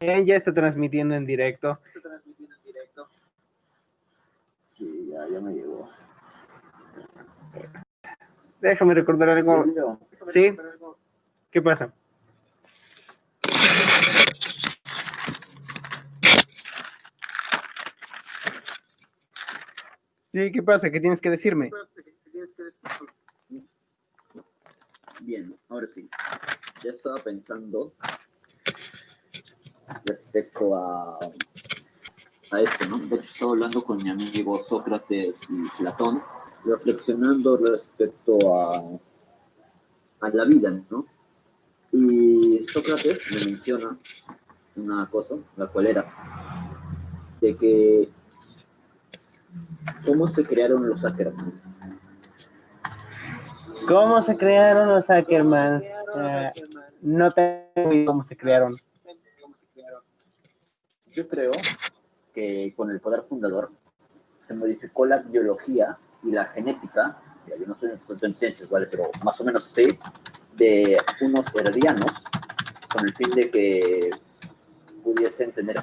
Bueno. ya está transmitiendo en directo. Está transmitiendo en directo. Sí, ya, ya me llegó. Déjame recordar algo. ¿Sí? ¿Qué pasa? Sí, ¿qué pasa? ¿Qué tienes que decirme? Bien, ahora sí. Estaba pensando respecto a, a esto, ¿no? De hecho, estaba hablando con mi amigo Sócrates y Platón, reflexionando respecto a, a la vida, ¿no? Y Sócrates me menciona una cosa, la cual era de que cómo se crearon los Ackermans. ¿Cómo se crearon los Ackermans? Uh, no tengo cómo se crearon. Yo creo que con el poder fundador se modificó la biología y la genética, yo no soy experto en ciencias, ¿vale? pero más o menos así, de unos heredianos con el fin de que pudiesen tener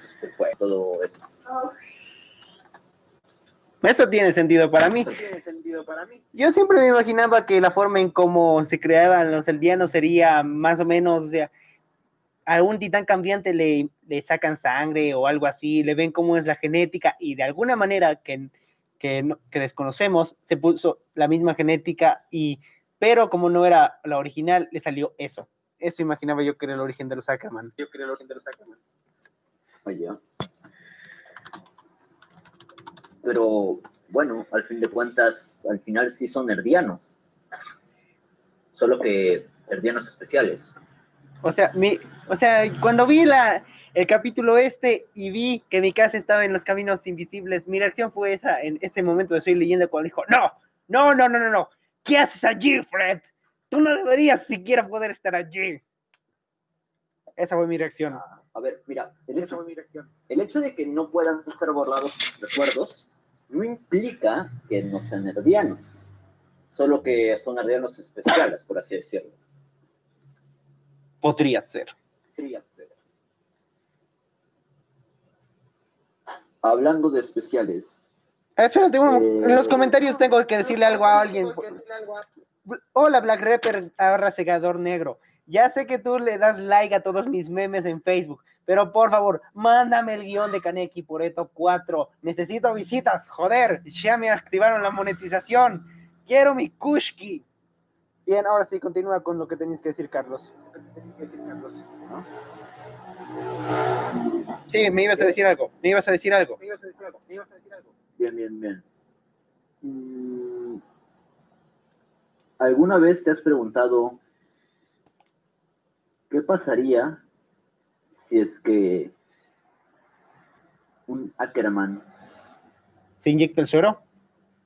todo eso. Eso tiene sentido para mí. Yo siempre me imaginaba que la forma en cómo se creaban los eldianos sería más o menos, o sea, a un titán cambiante le, le sacan sangre o algo así, le ven cómo es la genética y de alguna manera que, que, que desconocemos, se puso la misma genética y pero como no era la original, le salió eso. Eso imaginaba yo que era el origen de los Ackerman. Yo creo el origen de los Ackerman. Oye. Pero bueno, al fin de cuentas, al final sí son herdianos. Solo que herdianos especiales. O sea, mi, o sea, cuando vi la, el capítulo este y vi que mi casa estaba en los caminos invisibles, mi reacción fue esa en ese momento de Soy Leyenda cuando dijo, no, no, no, no, no, no, ¿Qué haces allí, Fred? Tú no deberías siquiera poder estar allí. Esa fue mi reacción. a ver, mira, el hecho, mi reacción. el hecho de que no puedan ser borrados recuerdos no implica que no sean herdianos, solo que son herdianos especiales, por así decirlo. Podría ser. Podría ser. Hablando de especiales, Espérate, en los comentarios tengo que decirle algo a alguien. Hola, Black Rapper, ahora segador negro. Ya sé que tú le das like a todos mis memes en Facebook, pero por favor, mándame el guion de Kaneki por esto 4. Necesito visitas, joder. Ya me activaron la monetización. Quiero mi Kushki. Bien, ahora sí, continúa con lo que tenías que decir, Carlos. Sí, me ibas a decir algo. Me ibas a decir algo. Me ibas a decir algo. Me ibas a decir algo. Bien, bien, bien. Mm, ¿Alguna vez te has preguntado qué pasaría si es que un Ackerman se inyecta el suero?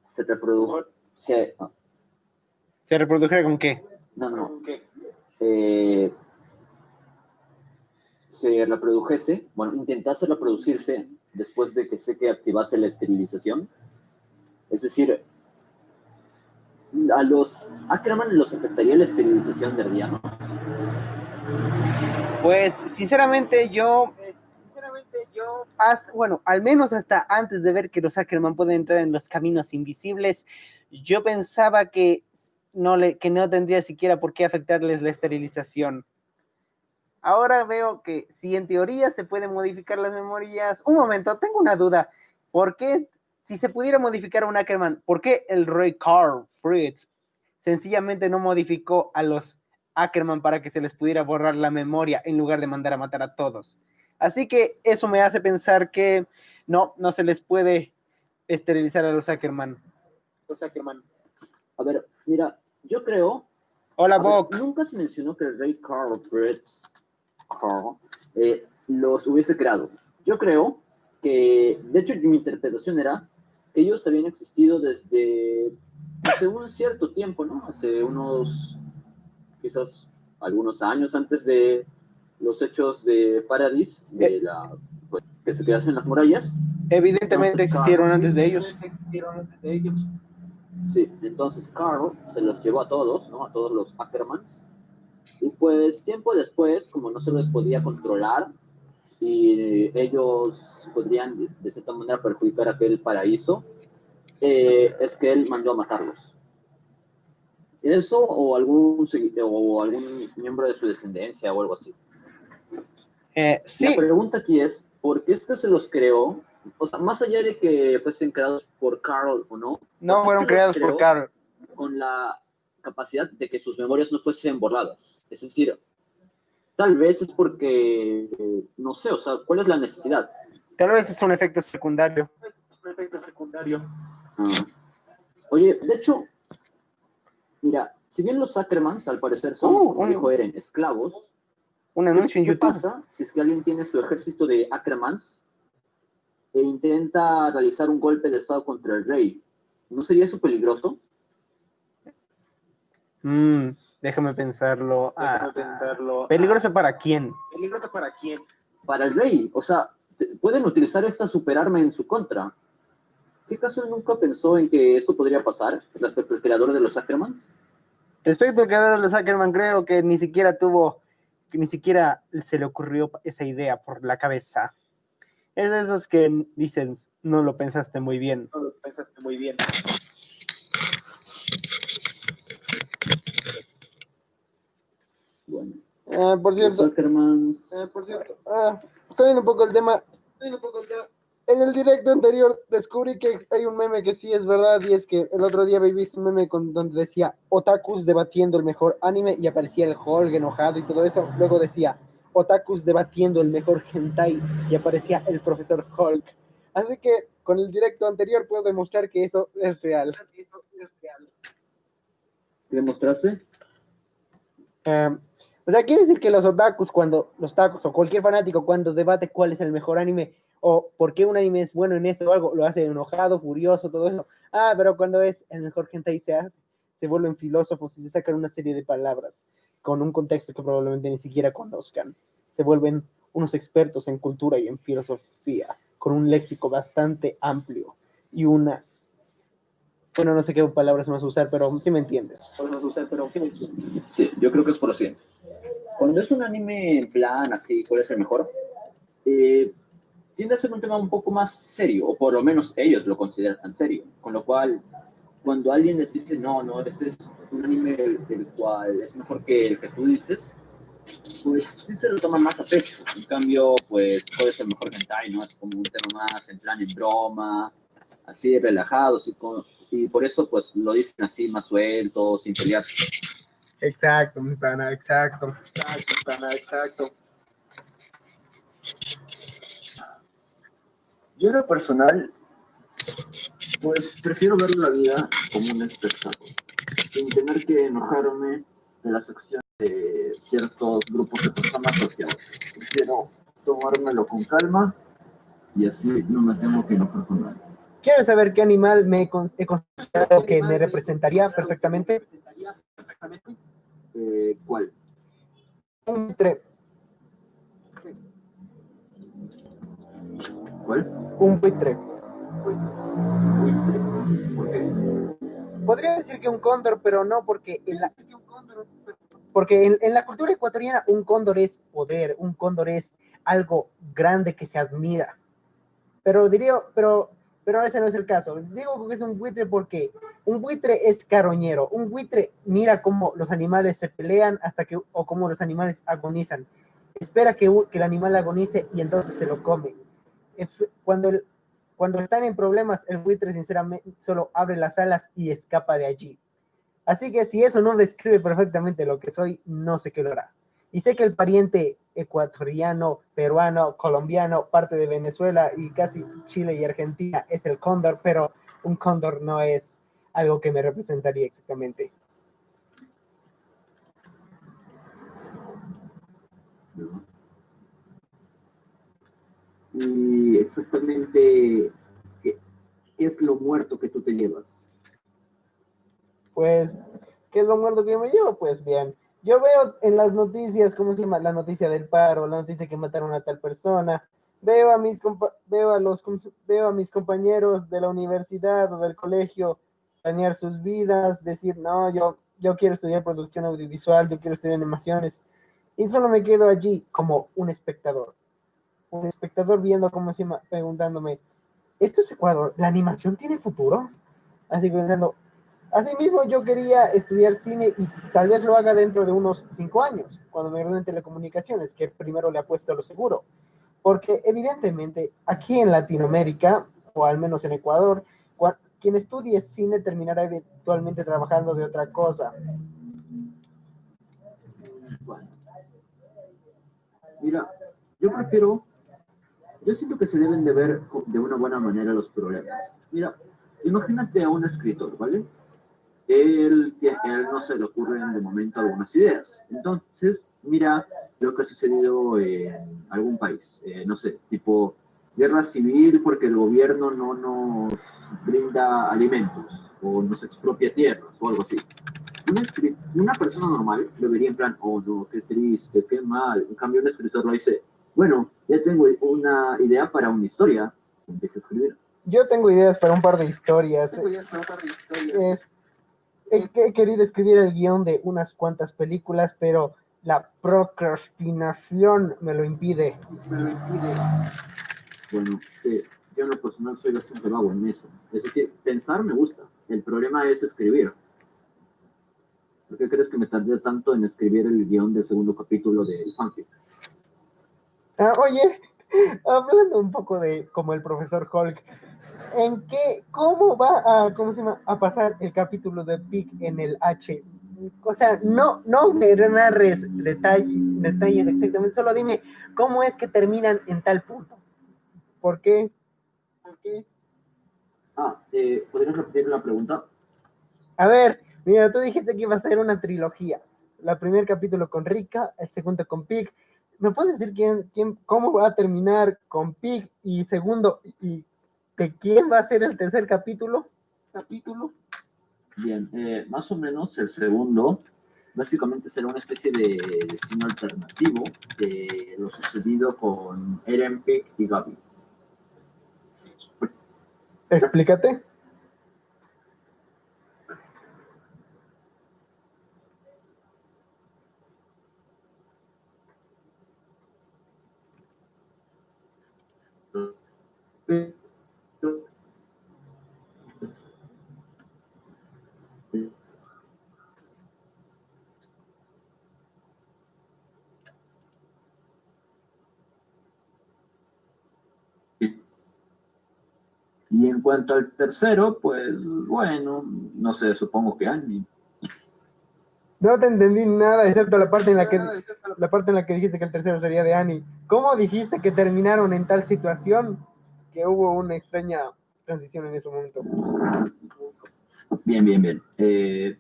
Se reprodujo. Se, ¿Se reprodujera con qué? No, no. Eh, se reprodujese, bueno, intentase reproducirse después de que sé que activase la esterilización. Es decir, a los Ackerman los afectaría la esterilización de herdianos. Pues sinceramente yo, sinceramente yo, bueno, al menos hasta antes de ver que los Ackerman pueden entrar en los caminos invisibles, yo pensaba que no, le, que no tendría siquiera por qué afectarles la esterilización. Ahora veo que si en teoría se pueden modificar las memorias. Un momento, tengo una duda. ¿Por qué, si se pudiera modificar a un Ackerman, por qué el Roy Carl Fritz sencillamente no modificó a los Ackerman para que se les pudiera borrar la memoria en lugar de mandar a matar a todos? Así que eso me hace pensar que no, no se les puede esterilizar a los Ackerman. Los Ackerman. A ver, mira, yo creo. Hola, Bob. Nunca se mencionó que el Rey Carl Fritz eh, los hubiese creado. Yo creo que, de hecho, mi interpretación era que ellos habían existido desde hace un cierto tiempo, ¿no? Hace unos, quizás algunos años antes de los hechos de Paradis, de eh. la, pues, que se quedasen las murallas. Evidentemente existieron antes de ellos. Sí, entonces Carl se los llevó a todos, ¿no? A todos los Ackermans Y pues tiempo después, como no se les podía controlar y ellos podrían de cierta manera perjudicar aquel paraíso, eh, es que él mandó a matarlos. ¿Eso o algún, o algún miembro de su descendencia o algo así? Eh, sí. La pregunta aquí es, ¿por qué es que se los creó? O sea, más allá de que fuesen creados por Carl o no. No fueron creados por Carl. Con la capacidad de que sus memorias no fuesen borradas. Es decir, tal vez es porque, no sé, o sea, ¿cuál es la necesidad? Tal vez es un efecto secundario. un efecto secundario. Ah. Oye, de hecho, mira, si bien los Ackermans al parecer son, uh, como dijo Eren, esclavos, un anuncio en ¿qué pasa si es que alguien tiene su ejército de Ackermans e intenta realizar un golpe de estado contra el rey? ¿No sería eso peligroso? Mm, déjame pensarlo. Déjame ah, pensarlo. ¿Peligroso para quién? ¿Peligroso para quién? Para el rey. O sea, pueden utilizar esta superarma en su contra. ¿Qué caso nunca pensó en que eso podría pasar respecto al creador de los Ackermans? Respecto al creador de los Ackerman, creo que ni siquiera tuvo, que ni siquiera se le ocurrió esa idea por la cabeza. Es de esos que dicen, no lo pensaste muy bien. No lo pensaste muy bien. Bueno. Por cierto. Eh, por cierto. Ah, estoy viendo un poco el tema. Estoy un poco el tema. En el directo anterior descubrí que hay un meme que sí es verdad y es que el otro día había visto un meme con, donde decía otakus debatiendo el mejor anime y aparecía el Hulk enojado y todo eso. Luego decía otakus debatiendo el mejor hentai y aparecía el profesor Hulk. Así que con el directo anterior puedo demostrar que eso es real. Eso es real. ¿Demostraste? Eh, o sea, quiere decir que los otakus, cuando los tacos o cualquier fanático, cuando debate cuál es el mejor anime o por qué un anime es bueno en esto o algo, lo hace enojado, furioso, todo eso. Ah, pero cuando es el mejor gente ahí se, hace, se vuelven filósofos y se sacan una serie de palabras con un contexto que probablemente ni siquiera conozcan. Se vuelven unos expertos en cultura y en filosofía, con un léxico bastante amplio y una bueno, no sé qué palabras más usar, pero sí me entiendes. usar, pero sí me entiendes. Sí, yo creo que es por lo siguiente. Cuando es un anime en plan así, ¿cuál es el mejor? Eh, tiende a ser un tema un poco más serio, o por lo menos ellos lo consideran tan serio. Con lo cual, cuando alguien les dice, no, no, este es un anime del, cual es mejor que el que tú dices, pues sí se lo toman más a pecho. En cambio, pues puede ser mejor hentai, ¿no? Es como un tema más en plan en broma, así relajado, así con, y por eso pues lo dicen así más suelto, sin pelearse. Exacto, mi pana, exacto, exacto, pana, exacto. Yo en lo personal, pues prefiero ver la vida como un espectáculo, sin tener que enojarme de las acciones de ciertos grupos de personas sociales. Prefiero tomármelo con calma y así no me tengo que enojar con nadie. ¿Quieres saber qué animal me he considerado que me representaría perfectamente? Eh, ¿Cuál? Un buitre. ¿Cuál? Un buitre. ¿Por Podría decir que un cóndor, pero no porque en la, porque en, en la cultura ecuatoriana un cóndor es poder, un cóndor es algo grande que se admira. Pero diría, pero pero ese no es el caso. Digo que es un buitre porque un buitre es caroñero. Un buitre mira cómo los animales se pelean hasta que, o cómo los animales agonizan. Espera que, que el animal agonice y entonces se lo come. Cuando, el, cuando están en problemas, el buitre sinceramente solo abre las alas y escapa de allí. Así que si eso no describe perfectamente lo que soy, no sé qué lo hará. Y sé que el pariente ecuatoriano, peruano, colombiano, parte de Venezuela y casi Chile y Argentina es el cóndor, pero un cóndor no es algo que me representaría exactamente. Y exactamente, ¿qué, es lo muerto que tú te llevas? Pues, ¿qué es lo muerto que me llevo? Pues bien, yo veo en las noticias, ¿cómo se llama? La noticia del paro, la noticia que mataron a tal persona. Veo a mis, veo a los, veo a mis compañeros de la universidad o del colegio dañar sus vidas, decir, no, yo yo quiero estudiar producción audiovisual, yo quiero estudiar animaciones, y solo me quedo allí como un espectador. Un espectador viendo cómo se llama, preguntándome, ¿esto es Ecuador? ¿La animación tiene futuro? Así pensando, así mismo yo quería estudiar cine y tal vez lo haga dentro de unos cinco años, cuando me gradúe en telecomunicaciones, que primero le apuesto a lo seguro. Porque evidentemente aquí en Latinoamérica, o al menos en Ecuador, quien estudie cine terminará eventualmente trabajando de otra cosa. Mira, yo prefiero, yo siento que se deben de ver de una buena manera los problemas. Mira, imagínate a un escritor, ¿vale? Él, él no se le ocurren de momento algunas ideas. Entonces, mira lo que ha sucedido en algún país, eh, no sé, tipo guerra civil porque el gobierno no nos brinda alimentos o nos expropia tierras o algo así una, persona normal lo vería en plan, oh no, qué triste, qué mal. En cambio, un escritor lo dice, bueno, ya tengo una idea para una historia. Empieza a escribir. Yo tengo ideas para un par de historias. he, querido escribir el guion de unas cuantas películas, pero la procrastinación me lo impide. Me lo impide. Bueno, sí, yo en lo personal soy bastante vago en eso. Es decir, pensar me gusta. El problema es escribir. ¿Por qué crees que me tardé tanto en escribir el guion del segundo capítulo de fanfic? Ah, oye, hablando un poco de como el profesor Hulk, ¿en qué, cómo va a, cómo se llama, a pasar el capítulo de Pig en el H? O sea, no, no me narres detalles, detalles exactamente, solo dime cómo es que terminan en tal punto. ¿Por qué? ¿Por qué? Ah, eh, ¿podrías repetir la pregunta? A ver, Mira, tú dijiste que iba a ser una trilogía. El primer capítulo con Rika, el segundo con Pig. ¿Me puedes decir quién, quién, cómo va a terminar con Pig? Y segundo, y de quién va a ser el tercer capítulo? Capítulo. Bien, eh, más o menos el segundo básicamente será una especie de destino alternativo de lo sucedido con Eren, Pig y Gaby. Explícate. Y en cuanto al tercero, pues bueno, no sé, supongo que Annie. No te entendí nada, excepto la parte en la que la parte en la que dijiste que el tercero sería de Annie. ¿Cómo dijiste que terminaron en tal situación? Que hubo una extraña transición en ese momento. Bien, bien, bien. Eh,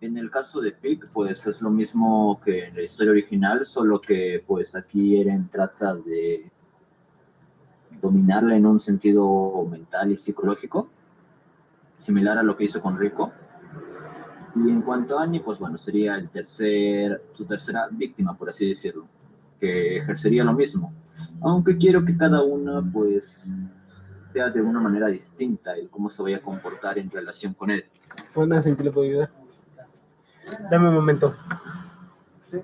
en el caso de Pick, pues es lo mismo que en la historia original, solo que pues aquí Eren trata de dominarla en un sentido mental y psicológico, similar a lo que hizo con Rico. Y en cuanto a Annie, pues bueno, sería el tercer, su tercera víctima, por así decirlo, que ejercería lo mismo, aunque quiero que cada una pues sea de una manera distinta y cómo se vaya a comportar en relación con él. Bueno, ¿en que le puedo ayudar? Dame un momento. Sí.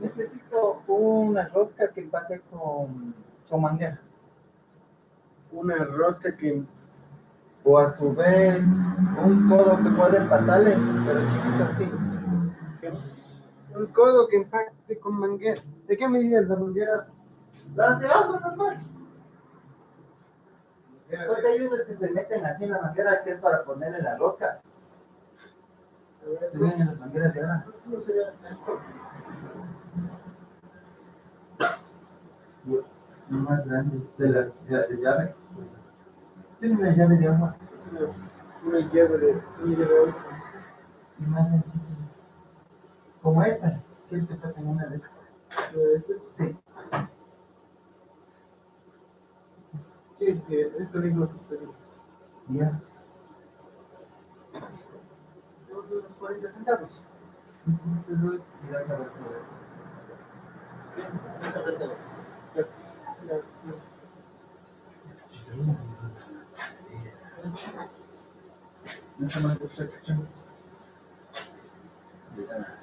necesito una rosca que empate con, con manguera. Una rosca que... O a su vez, un codo que pueda empatarle, pero chiquito así un codo que impacte con manguera. ¿De qué medida es la manguera? Las de agua normal. Porque hay unos que se meten así en la manguera que es para ponerle la roca. Se ven en las mangueras de agua. ¿Cómo sería esto? Lo más grande de la, de llave. Tiene una llave de agua. Una llave de, una llave de agua. Y más sencillo como esta. ¿Quieres que está en una de Sí. ¿Quieres que esto Ya. Unos 40 centavos. Los 50. ¿Estamos seguros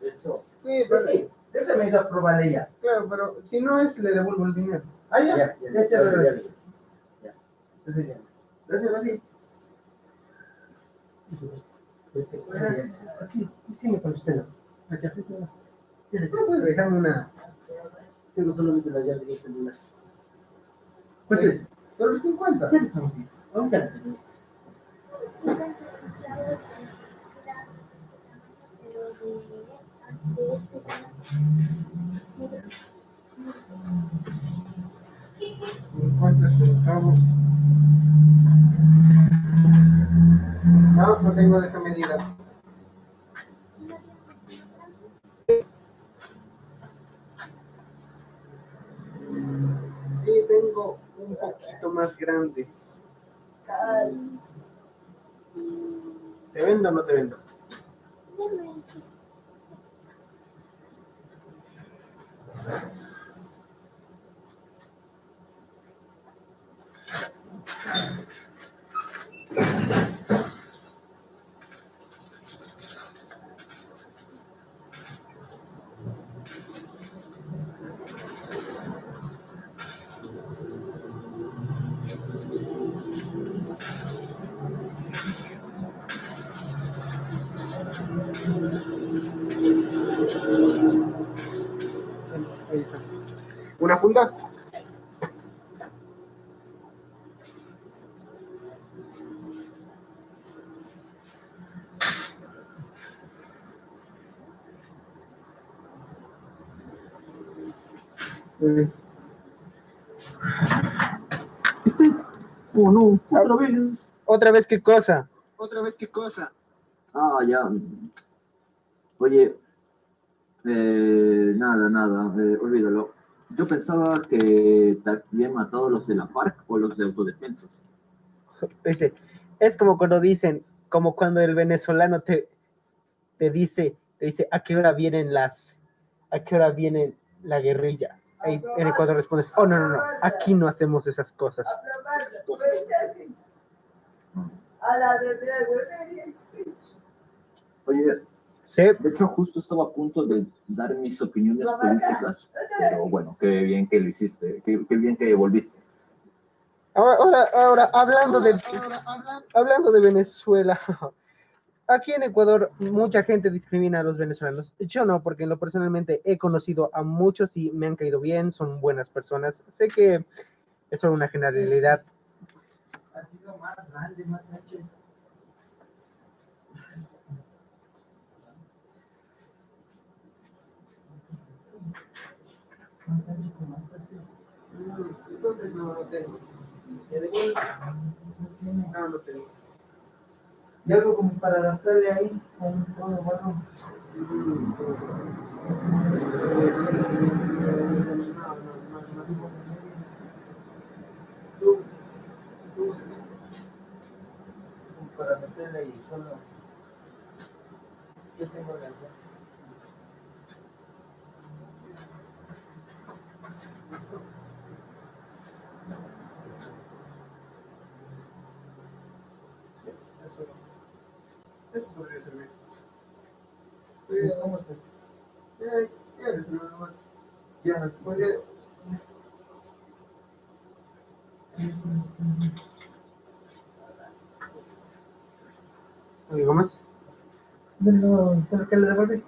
de esto? Sí, Pues sí, déjame ir a probarle ya. claro, pero si no es, le devuelvo el dinero. Ah, ya, Ya, ya, ya, ya. Gracias, Rosy. Aquí, sí me con usted. ¿No puedes dejarme una? Tengo solamente la llave del celular. ¿Cuánto es? Por los 50. Ya estamos aquí. ¿Cuántos? No, no tengo esa medida. Un poquito más grande. ¿Te vendo o no te vendo? Ahí está. ¿Viste? Oh, no, otra vez. ¿Otra vez qué cosa? ¿Otra vez qué cosa? Ah, ya. Oye, eh, nada, nada, eh, olvídalo. Yo pensaba que habían matado los de la FARC o los de autodefensas. Dice, es como cuando dicen, como cuando el venezolano te, te dice, te dice, ¿a qué hora vienen las, a qué hora viene la guerrilla? Ahí en Ecuador respondes, oh, no, no, no, aquí no hacemos esas cosas. Oye, Sí, de hecho, justo estaba a punto de dar mis opiniones políticas, pero bueno, qué bien que lo hiciste, qué, qué bien que volviste. ahora, ahora, ahora, hablando de, hablando de Venezuela, aquí en Ecuador mucha gente discrimina a los venezolanos. Yo no, porque en lo personalmente he conocido a muchos y me han caído bien, son buenas personas. Sé que es solo una generalidad, Ha sido más grande, más ancho. Más ancho que más fácil. Entonces no lo tengo. ¿Ya de vuelta? No lo tengo. Y algo como para adaptarle ahí, con todo como para meterle ahí solo. Yo tengo la Eso, eso podría servir. Sí, vamos a ya, ya, eso no más. Ya, podría. ¿Algo más? No, ¿sabes qué le devolví?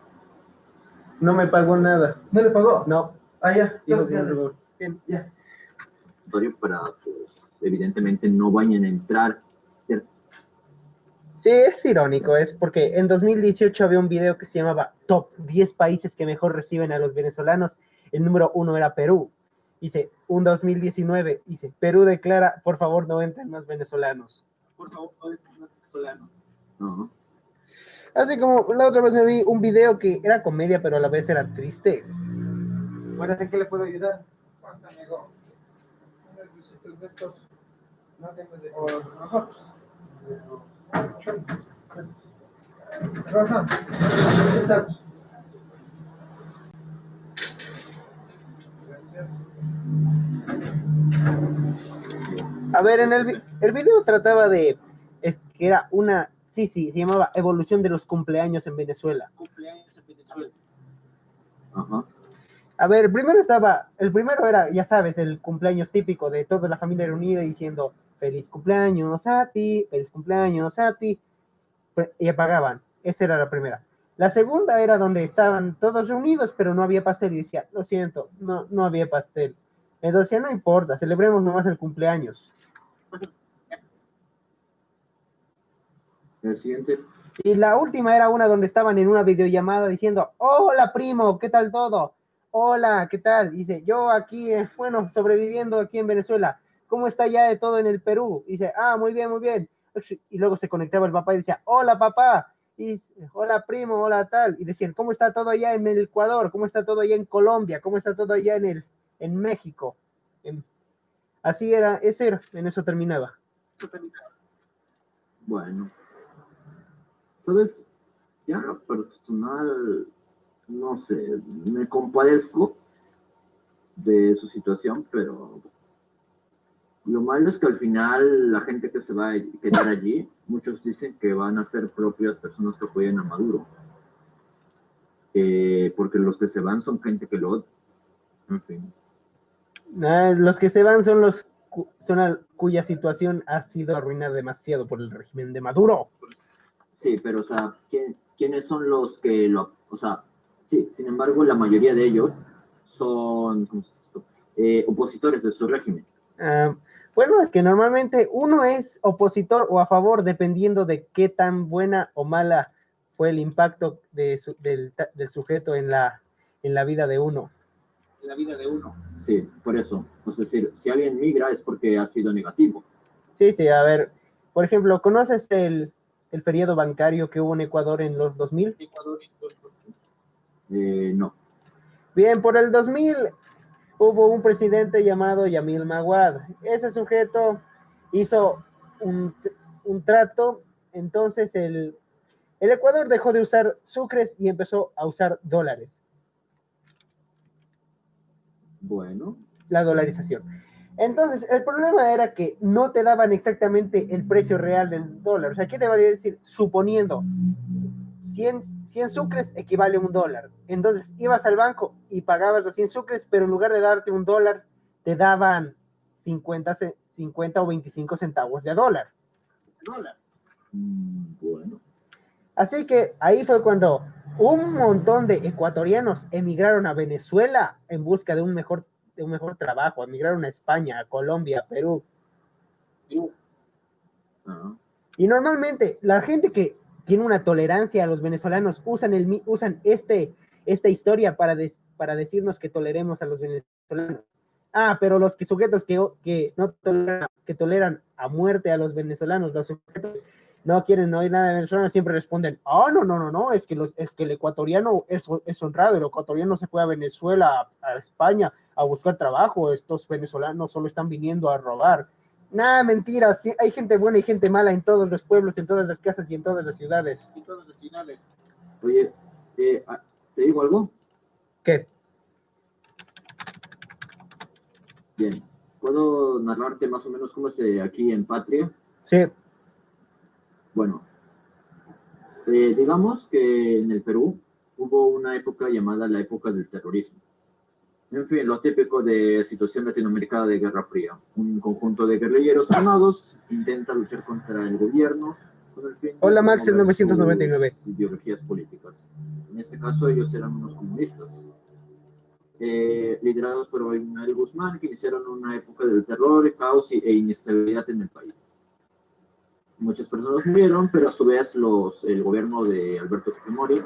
No me pagó nada. ¿No le pagó? No, Ah, ya. dijo que no. Bien. Ya. Para pues, evidentemente no vayan a entrar. Sí, es irónico, es porque en 2018 había un video que se llamaba Top 10 países que mejor reciben a los venezolanos. El número uno era Perú. Dice, un 2019, dice, Perú declara, por favor, no entren más venezolanos. Por favor, no entren más venezolanos. No. Así como la otra vez me vi un video que era comedia, pero a la vez era triste. Bueno, ¿en qué le puedo ayudar? Pasa, amigo. Estos. No tengo de. O nosotros. A ver, en el, el video trataba de es que era una, sí, sí, se llamaba Evolución de los cumpleaños en Venezuela. Cumpleaños en Venezuela. Ajá. A ver, primero estaba, el primero era, ya sabes, el cumpleaños típico de toda la familia reunida diciendo feliz cumpleaños a ti, feliz cumpleaños a ti, y apagaban. Esa era la primera. La segunda era donde estaban todos reunidos, pero no había pastel y decía, lo siento, no, no había pastel. Entonces decía, no importa, celebremos nomás el cumpleaños. El siguiente. Y la última era una donde estaban en una videollamada diciendo, hola primo, ¿qué tal todo? Hola, ¿qué tal? Dice, yo aquí, eh, bueno, sobreviviendo aquí en Venezuela. ¿Cómo está ya de todo en el Perú? Dice, ah, muy bien, muy bien. Y luego se conectaba el papá y decía, hola papá. Y hola primo, hola tal. Y decían, ¿cómo está todo allá en el Ecuador? ¿Cómo está todo allá en Colombia? ¿Cómo está todo allá en, el, en México? Así era, ese era, en eso terminaba. Bueno. ¿Sabes? Ya personal, no sé, me compadezco de su situación, pero lo malo es que al final la gente que se va a quedar allí, muchos dicen que van a ser propias personas que apoyen a Maduro. Eh, porque los que se van son gente que lo... En fin. Ah, los que se van son los cu- son cuya situación ha sido arruinada demasiado por el régimen de Maduro. Sí, pero o sea, ¿quién- ¿quiénes son los que lo... O sea, sí, sin embargo, la mayoría de ellos son. Eh, opositores de su régimen. Ah, bueno, es que normalmente uno es opositor o a favor dependiendo de qué tan buena o mala fue el impacto de su- del, sujeto en la, en la vida de uno. En la vida de uno. Sí, por eso. Es decir, si alguien migra es porque ha sido negativo. Sí, sí, a ver, por ejemplo, ¿conoces el, el feriado bancario que hubo en Ecuador en los 2000? Eh, no. Bien, por el 2000 hubo un presidente llamado Yamil Maguad. Ese sujeto hizo un, un trato, entonces el, el Ecuador dejó de usar sucres y empezó a usar dólares, Bueno, la dolarización. Entonces, el problema era que no te daban exactamente el precio real del dólar. O sea, ¿qué te valía decir? Suponiendo 100, 100 sucres equivale a un dólar. Entonces, ibas al banco y pagabas los 100 sucres, pero en lugar de darte un dólar, te daban 50, ce- 50 o 25 centavos de dólar. Dólar. bueno. Así que ahí fue cuando un montón de ecuatorianos emigraron a Venezuela en busca de un mejor, de un mejor trabajo, emigraron a España, a Colombia, a Perú. Ah, Y normalmente la gente que tiene una tolerancia a los venezolanos usan, el, usan este, esta historia para, para decirnos que toleremos a los venezolanos. Ah, pero los que, sujetos que, que no toleran, que toleran a muerte a los venezolanos, los sujetos no quieren oír nada de venezolanos, siempre responden, ah, no, no, no, no, es que, los, es que el ecuatoriano es, es honrado, el ecuatoriano se fue a Venezuela, a, a España, a buscar trabajo, estos venezolanos solo están viniendo a robar. Nada, mentira. sí, hay gente buena y gente mala en todos los pueblos, en todas las casas y en todas las ciudades. En todas las ciudades. Oye, eh, ah, ¿te digo algo? ¿Qué? Bien. ¿Puedo narrarte más o menos cómo es eh, aquí en Patria? Sí. Bueno, eh, digamos que en el Perú hubo una época llamada la época del terrorismo. En fin, lo típico de situación latinoamericana de Guerra Fría. Un conjunto de guerrilleros armados intenta luchar contra el gobierno con el fin de Hola, Max, el promover 999. sus ideologías políticas. En este caso, ellos eran unos comunistas. Eh, liderados por Manuel Guzmán, que iniciaron una época del terror, caos e inestabilidad en el país. Muchas personas murieron, pero a su vez los, el gobierno de Alberto Fujimori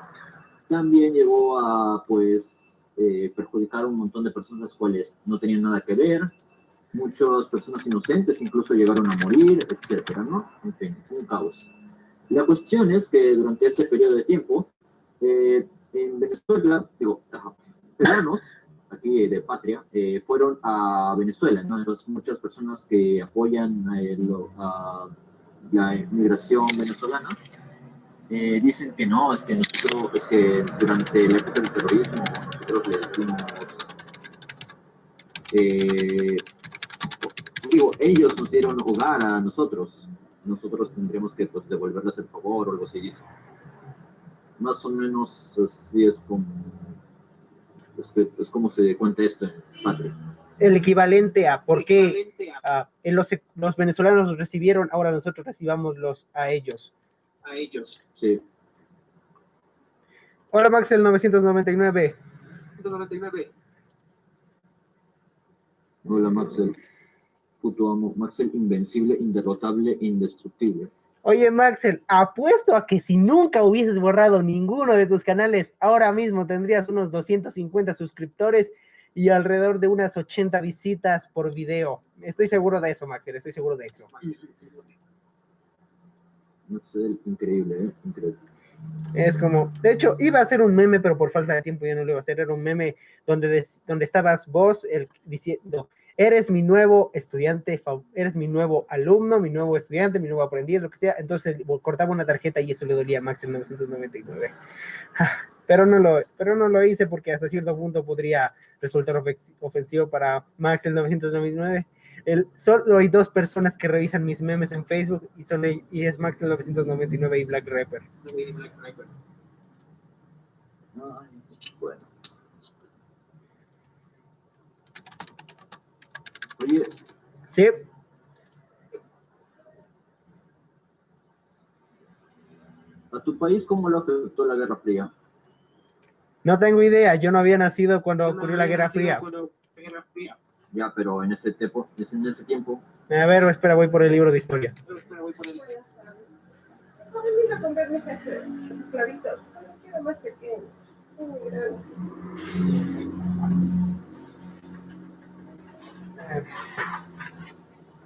también llegó a pues eh, a un montón de personas las cuales no tenían nada que ver. Muchas personas inocentes incluso llegaron a morir, etcétera, ¿no? En fin, un caos. La cuestión es que durante ese periodo de tiempo, eh, en Venezuela, digo, peruanos, aquí de patria, eh, fueron a Venezuela, ¿no? Entonces, muchas personas que apoyan eh, lo- a la inmigración venezolana eh, dicen que no, es que nosotros, es que durante la época del terrorismo nosotros les dimos, eh, digo, ellos nos dieron hogar a nosotros. Nosotros tendríamos que pues, devolverles el favor o algo así. Más o menos así es como, es, que- es como se cuenta esto en Patria. El equivalente a por qué ah, en los, los venezolanos los recibieron, ahora nosotros recibamos los a ellos. A ellos. Sí. Hola Max, el 999. 199. Hola, Maxel. Puto amo. Maxel, invencible, inderrotable, indestructible. Oye Maxel, apuesto a que si nunca hubieses borrado ninguno de tus canales, ahora mismo tendrías unos 250 suscriptores y alrededor de unas 80 visitas por video. Estoy seguro de eso, Maxel, estoy seguro de eso. Increíble, ¿eh? Increíble. Es como, de hecho, iba a hacer un meme, pero por falta de tiempo ya no lo iba a hacer. Era un meme donde, donde estabas vos el, diciendo, eres mi nuevo estudiante, eres mi nuevo alumno, mi nuevo estudiante, mi nuevo aprendiz, lo que sea. Entonces cortaba una tarjeta y eso le dolía a Max en 999. Pero no lo, pero no lo hice porque hasta cierto punto podría resultar ofe- ofensivo para Max el 999. El, solo hay dos personas que revisan mis memes en Facebook y son el- y es Max el 999 y Black Rapper. Ay, bueno. Oye, Sí, ¿a tu país cómo lo afectó la Guerra Fría? no tengo idea. Yo no había nacido cuando ocurrió la Guerra Fría. Guerra Fría. Ya, pero en ese tiempo, en ese tiempo, A ver, espera, voy por el libro de historia. Espera, voy por el-.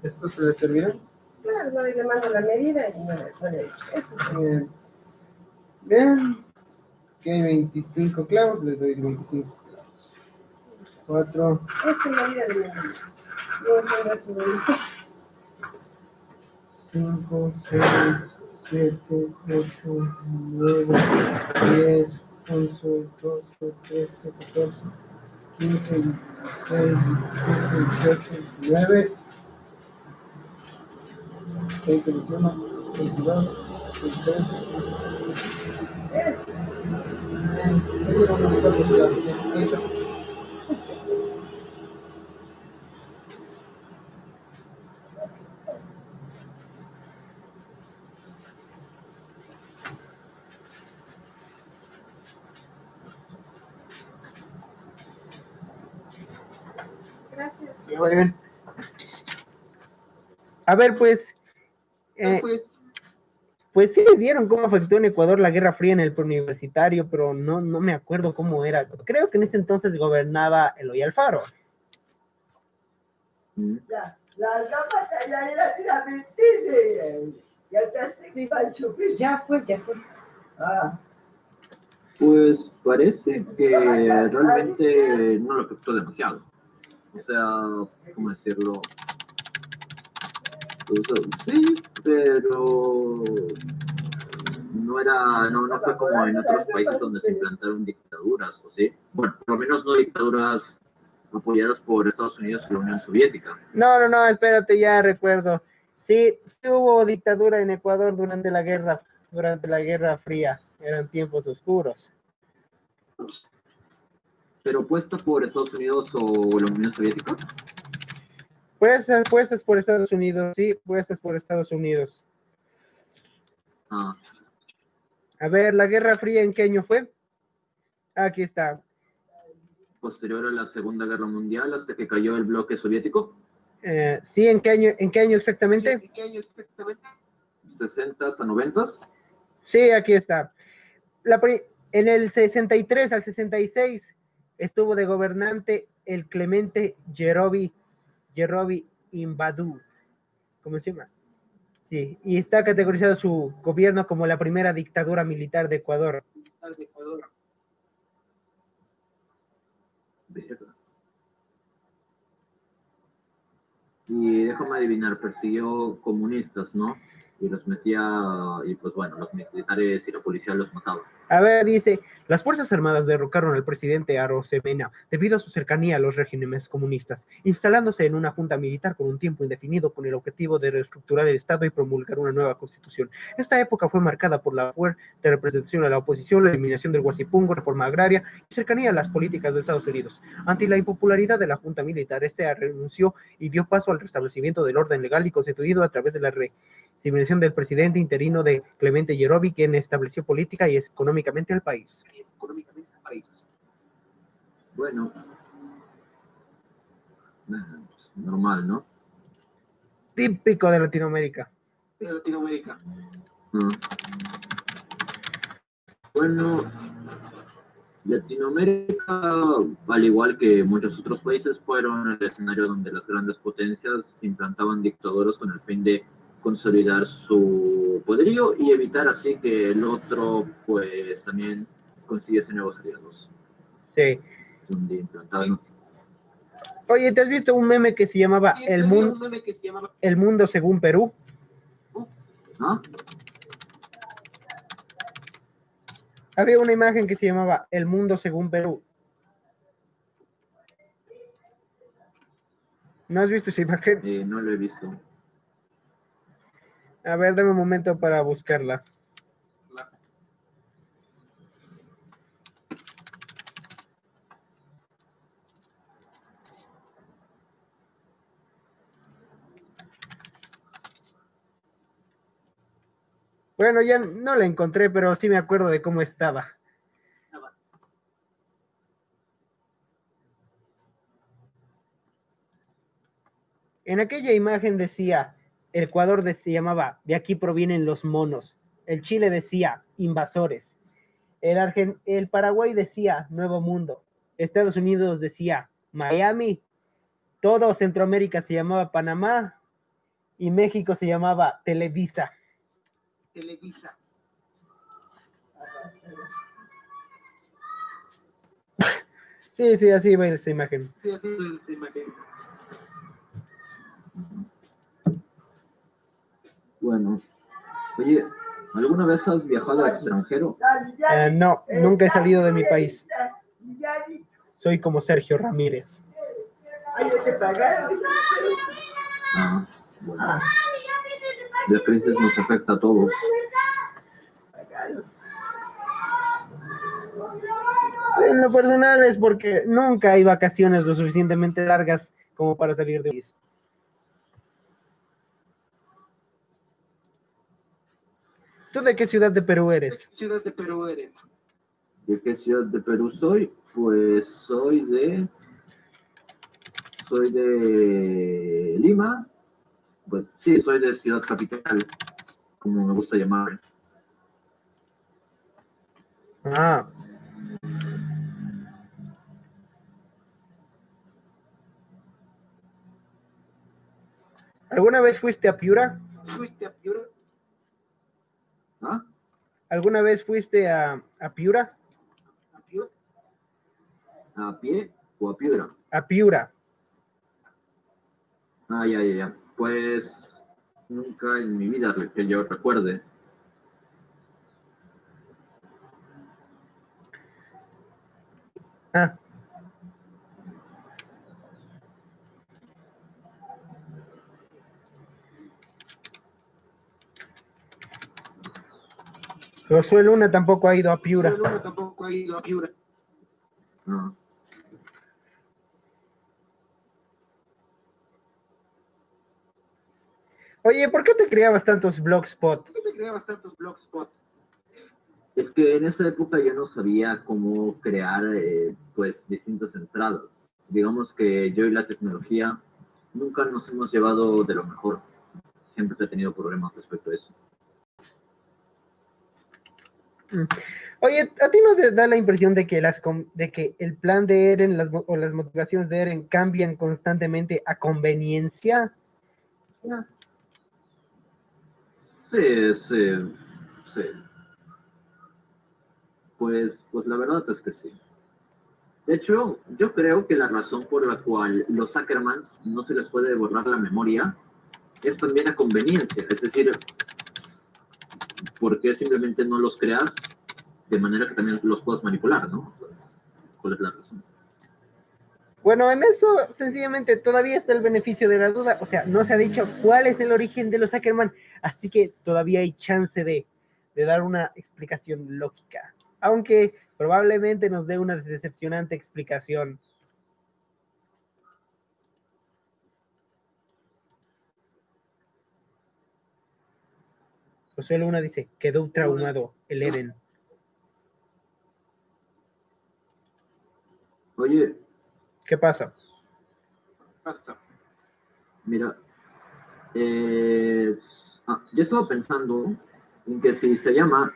¿Estos se les servirán? Claro, no le mando la medida y no le. Bien. Bien. Que hay 25 clavos, les doy 25 4, Esta es la medida de su medida. 5, 6, 7, 8, 9, 10, 11, 12, 13, 14, 15, 16, 17, 18, 19, 20, 21, 22, 23, me dieron unos cuantos clavos, eso. Gracias. Me va A ver, pues, eh, Pues, pues sí vieron cómo afectó en Ecuador la Guerra Fría en el preuniversitario, pero no, no me acuerdo cómo era. Creo que en ese entonces gobernaba Eloy Alfaro. mm, La, la zapata ya era la mentira. Ya te se iba a chupir. Ya fue, ya fue. Ah, pues parece que realmente no lo afectó demasiado. O sea, ¿cómo decirlo? Pues, sí, pero no era, no, no fue como en otros países donde se implantaron dictaduras, ¿o sí? Bueno, por lo menos no dictaduras apoyadas por Estados Unidos y la Unión Soviética. No, no, no, espérate, ya recuerdo. Sí, sí hubo dictadura en Ecuador durante la guerra, durante la Guerra Fría. Eran tiempos oscuros. Pero puesta por Estados Unidos o la Unión Soviética. Puestas, puestas por Estados Unidos, sí, puestas por Estados Unidos. Ah, A ver, ¿la Guerra Fría en qué año fue? Aquí está. posterior a la Segunda Guerra Mundial hasta que cayó el bloque soviético, Eh, sí, ¿en qué año, en qué año exactamente? ¿en qué año exactamente? 60s a 90s. Sí, aquí está. La pri- en el 63 al 66 estuvo de gobernante el Clemente Yerobi, Yerobi Imbadú. ¿Cómo se llama? Sí, y está categorizado su gobierno como la primera dictadura militar de Ecuador. De Ecuador. Y déjame adivinar, persiguió comunistas, ¿no? y los metía, y pues bueno, los militares y la policía los mataban. A ver, dice, las Fuerzas Armadas derrocaron al presidente Arosemena debido a su cercanía a los regímenes comunistas, instalándose en una junta militar por un tiempo indefinido con el objetivo de reestructurar el Estado y promulgar una nueva constitución. Esta época fue marcada por la fuerte representación a la oposición, la eliminación del Guasipungo, reforma agraria y cercanía a las políticas de Estados Unidos. Ante la impopularidad de la junta militar, este renunció y dio paso al restablecimiento del orden legal y constituido a través de la re Simulación del presidente interino de Clemente Yerovi, quien estableció política y económicamente el país. Bueno, normal, ¿no? Típico de Latinoamérica. De Latinoamérica. Ah. Bueno, Latinoamérica, al igual que muchos otros países, fueron el escenario donde las grandes potencias implantaban dictaduras con el fin de consolidar su poderío y evitar así que el otro pues también consiguiese nuevos aliados. Sí. Oye, ¿te has visto un meme que se llamaba El, mundo, El mundo según Perú? ¿Ah? Había una imagen que se llamaba El mundo según Perú. ¿No has visto esa imagen? Eh, no lo he visto. A ver, dame un momento para buscarla. Bueno, ya no la encontré, pero sí me acuerdo de cómo estaba. En aquella imagen decía, Ecuador se llamaba De aquí provienen los monos. El Chile decía Invasores. El, el Paraguay decía Nuevo Mundo. Estados Unidos decía Miami. Todo Centroamérica se llamaba Panamá. Y México se llamaba Televisa. Televisa. Sí, sí, así va esa imagen. Sí, así va esa imagen. Bueno, oye, ¿alguna vez has viajado al extranjero? Eh, no, nunca he salido de mi país. Soy como Sergio Ramírez. Ah, bueno. La crisis nos afecta a todos. En lo personal es porque nunca hay vacaciones lo suficientemente largas como para salir de país. ¿Tú de qué ciudad de Perú eres? ¿De qué ciudad de Perú eres? ¿De qué ciudad de Perú soy? Pues soy de... Soy de Lima. Pues sí, soy de Ciudad Capital, como me gusta llamar. Ah. ¿Alguna vez fuiste a Piura? ¿Fuiste a Piura? ¿Ah? ¿Alguna vez fuiste a, a Piura? ¿A Piura? ¿A pie o a Piura? A Piura. Ah, ya, ya, ya. Pues nunca en mi vida que yo recuerde. Ah. Josué Luna tampoco ha ido a Piura. Josué Luna tampoco ha ido a Piura. No. Oye, ¿por qué te creabas tantos blogspot? ¿Por qué te creabas tantos blogspot? Es que en esa época yo no sabía cómo crear eh, pues distintas entradas. Digamos que yo y la tecnología nunca nos hemos llevado de lo mejor. Siempre he tenido problemas respecto a eso. Oye, ¿a ti no te da la impresión de que, las, de que el plan de Eren las, o las motivaciones de Eren cambian constantemente a conveniencia? Sí, sí, sí. Pues, pues la verdad es que sí. De hecho, yo creo que la razón por la cual los Ackermans no se les puede borrar la memoria es también a conveniencia. Es decir, ¿por qué simplemente no los creas de manera que también los puedas manipular, ¿no? ¿Cuál es la razón? Bueno, en eso sencillamente todavía está el beneficio de la duda. O sea, no se ha dicho cuál es el origen de los Ackerman, así que todavía hay chance de, de dar una explicación lógica. Aunque probablemente nos dé una decepcionante explicación. José Luna dice, quedó traumado el Eren. Oye, ¿Qué pasa? Mira, eh, ah, yo estaba pensando en que si se llama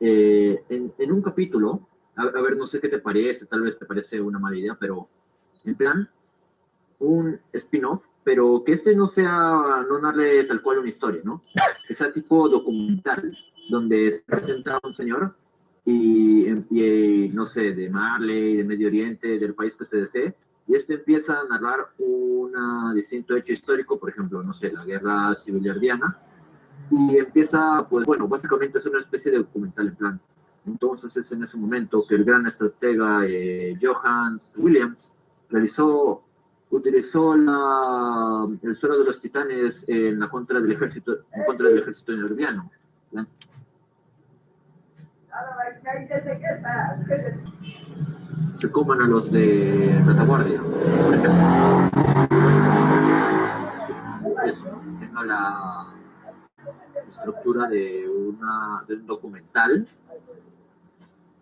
eh, en, en un capítulo, a, a ver, no sé qué te parece, tal vez te parece una mala idea, pero en plan, un spin-off, pero que este no sea, no darle tal cual una historia, ¿no? Que sea tipo documental, donde se presenta un señor y, y, no sé, de Marley, de Medio Oriente, del país que se desee, y este empieza a narrar un distinto hecho histórico, por ejemplo, no sé, la guerra civil ardiana, y empieza, pues bueno, básicamente es una especie de documental en plan. Entonces es en ese momento que el gran estratega eh, Johannes Williams realizó, utilizó la, el suelo de los titanes en la contra del ejército, en contra del ejército. La- se coman a los de retaguardia, por ejemplo. Eso, tenga la estructura de, una, de un documental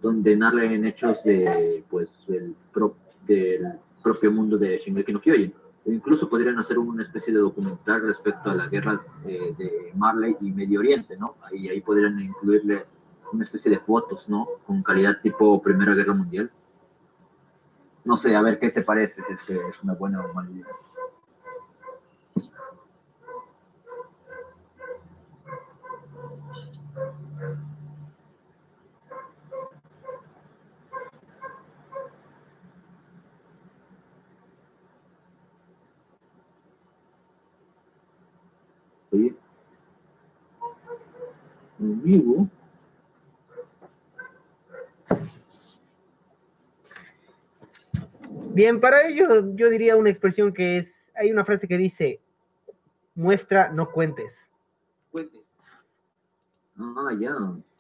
donde narren hechos de, pues, el pro- del propio mundo de Shingeki no Kyojin. O incluso podrían hacer una especie de documental respecto a la guerra eh, de Marley y Medio Oriente, ¿no? Ahí, ahí podrían incluirle una especie de fotos, ¿no? Con calidad tipo Primera Guerra Mundial. No sé, a ver qué te parece, si es una buena o mala idea. Oye, amigo, Bien, para ello yo diría una expresión que es, hay una frase que dice, muestra, no cuentes. cuente. Ah, ya.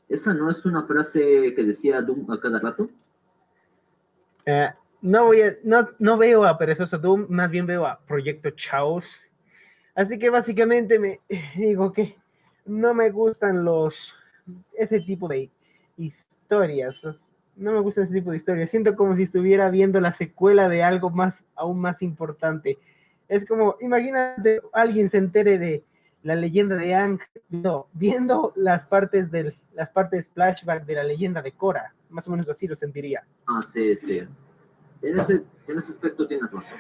¿Esa no es una frase que decía Doom a cada rato? Eh, no voy a, no, no veo a Perezoso Doom, más bien veo a Proyecto Chaos. Así que básicamente me digo que no me gustan los ese tipo de historias. No me gusta ese tipo de historias. Siento como si estuviera viendo la secuela de algo más, aún más importante. Es como, imagínate, alguien se entere de la leyenda de Ang, no, viendo las partes del, las partes flashback de la leyenda de Korra. Más o menos así lo sentiría. Ah, sí, sí. En ese, en ese aspecto tienes razón.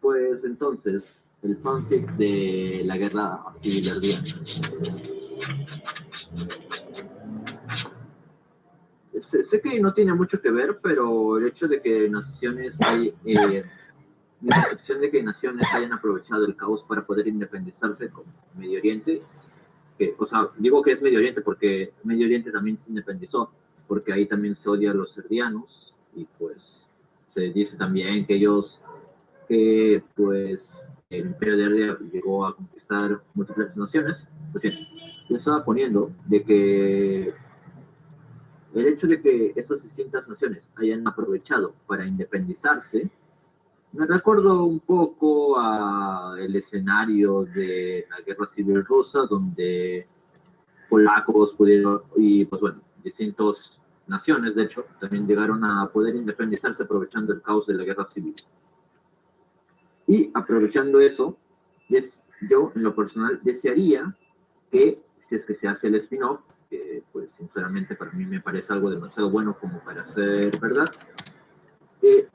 Pues entonces, el fanfic de la guerra civil ardiana. Sé, sé que no tiene mucho que ver, pero el hecho de que naciones hay, eh, la percepción de que naciones hayan aprovechado el caos para poder independizarse como Medio Oriente, que, o sea, digo que es Medio Oriente porque Medio Oriente también se independizó, porque ahí también se odia a los serdianos y pues se dice también que ellos, que pues el Imperio de Ardia llegó a conquistar múltiples naciones, pues yo estaba poniendo de que el hecho de que estas distintas naciones hayan aprovechado para independizarse, me recuerdo un poco a el escenario de la guerra civil rusa, donde polacos pudieron, y pues bueno, distintas naciones, de hecho, también llegaron a poder independizarse aprovechando el caos de la guerra civil. Y aprovechando eso, yo en lo personal desearía que, si es que se hace el spin-off, que pues sinceramente para mí me parece algo demasiado bueno como para ser verdad, que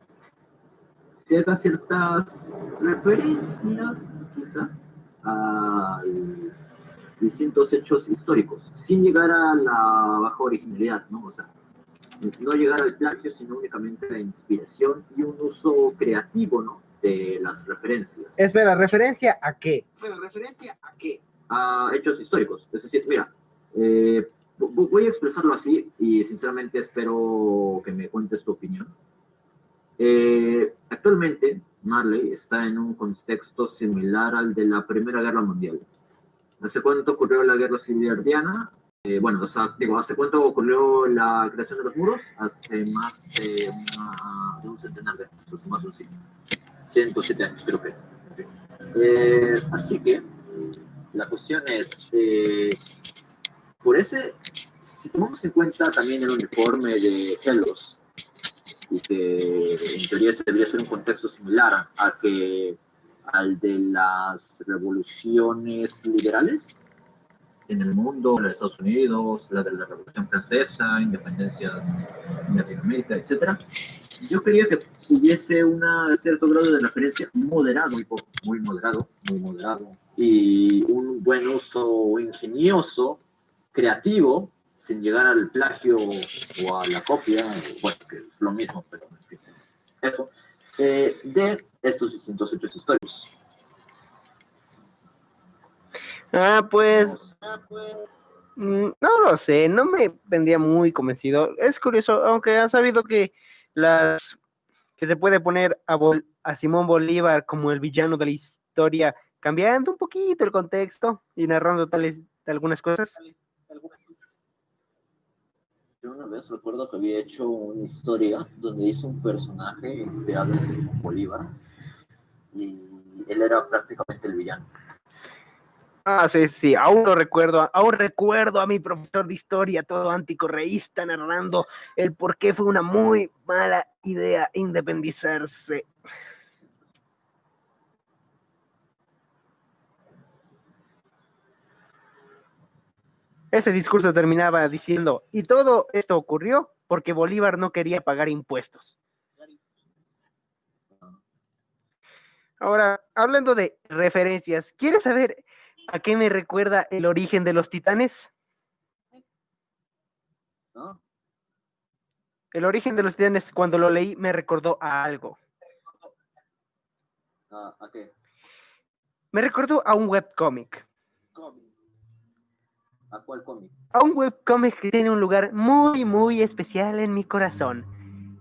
se haga ciertas referencias, quizás, a distintos hechos históricos, sin llegar a la baja originalidad, ¿no? O sea, no llegar al plagio, sino únicamente a la inspiración y un uso creativo, ¿no? De las referencias Espera, ¿referencia a qué? Espera, ¿referencia a qué? a hechos históricos. Es decir, mira, eh, vo- voy a expresarlo así y sinceramente espero que me cuentes tu opinión. Eh, actualmente, Marley está en un contexto similar al de la Primera Guerra Mundial. ¿Hace cuánto ocurrió la Guerra Civil Ardiana? Eh, bueno, o sea, digo, ¿hace cuánto ocurrió la creación de los muros? Hace más de, una- de un centenar de años, hace más de un siglo. 107 años, creo que. Eh, así que, la cuestión es, eh, por ese, si tomamos en cuenta también el uniforme de Helos, y que en teoría ese debería ser un contexto similar a que al de las revoluciones liberales en el mundo, la de Estados Unidos, la de la Revolución Francesa, independencias en Latinoamérica, etcétera. Yo quería que hubiese un cierto grado de referencia moderado, muy, poco, muy moderado, muy moderado, y un buen uso ingenioso, creativo, sin llegar al plagio o a la copia, bueno, que es lo mismo, pero eso, eh, de estos distintos hechos históricos. Ah, pues, mm, no lo sé, no me vendría muy convencido. Es curioso, aunque han sabido que las que se puede poner a, Bol- a Simón Bolívar como el villano de la historia, cambiando un poquito el contexto y narrando tales algunas cosas. Yo una vez recuerdo que había hecho una historia donde hizo un personaje inspirado en Simón Bolívar y él era prácticamente el villano. Ah, sí, sí, aún recuerdo, aún recuerdo a mi profesor de historia, todo anticorreísta, narrando el por qué fue una muy mala idea independizarse. Ese discurso terminaba diciendo, y todo esto ocurrió porque Bolívar no quería pagar impuestos. Ahora, hablando de referencias, ¿quieres saber a qué me recuerda el origen de los titanes? ¿no? El origen de los titanes, cuando lo leí, me recordó a algo. Ah, ¿A qué? Me recordó a un webcómic. ¿A cuál cómic? A un webcómic que tiene un lugar muy, muy especial en mi corazón.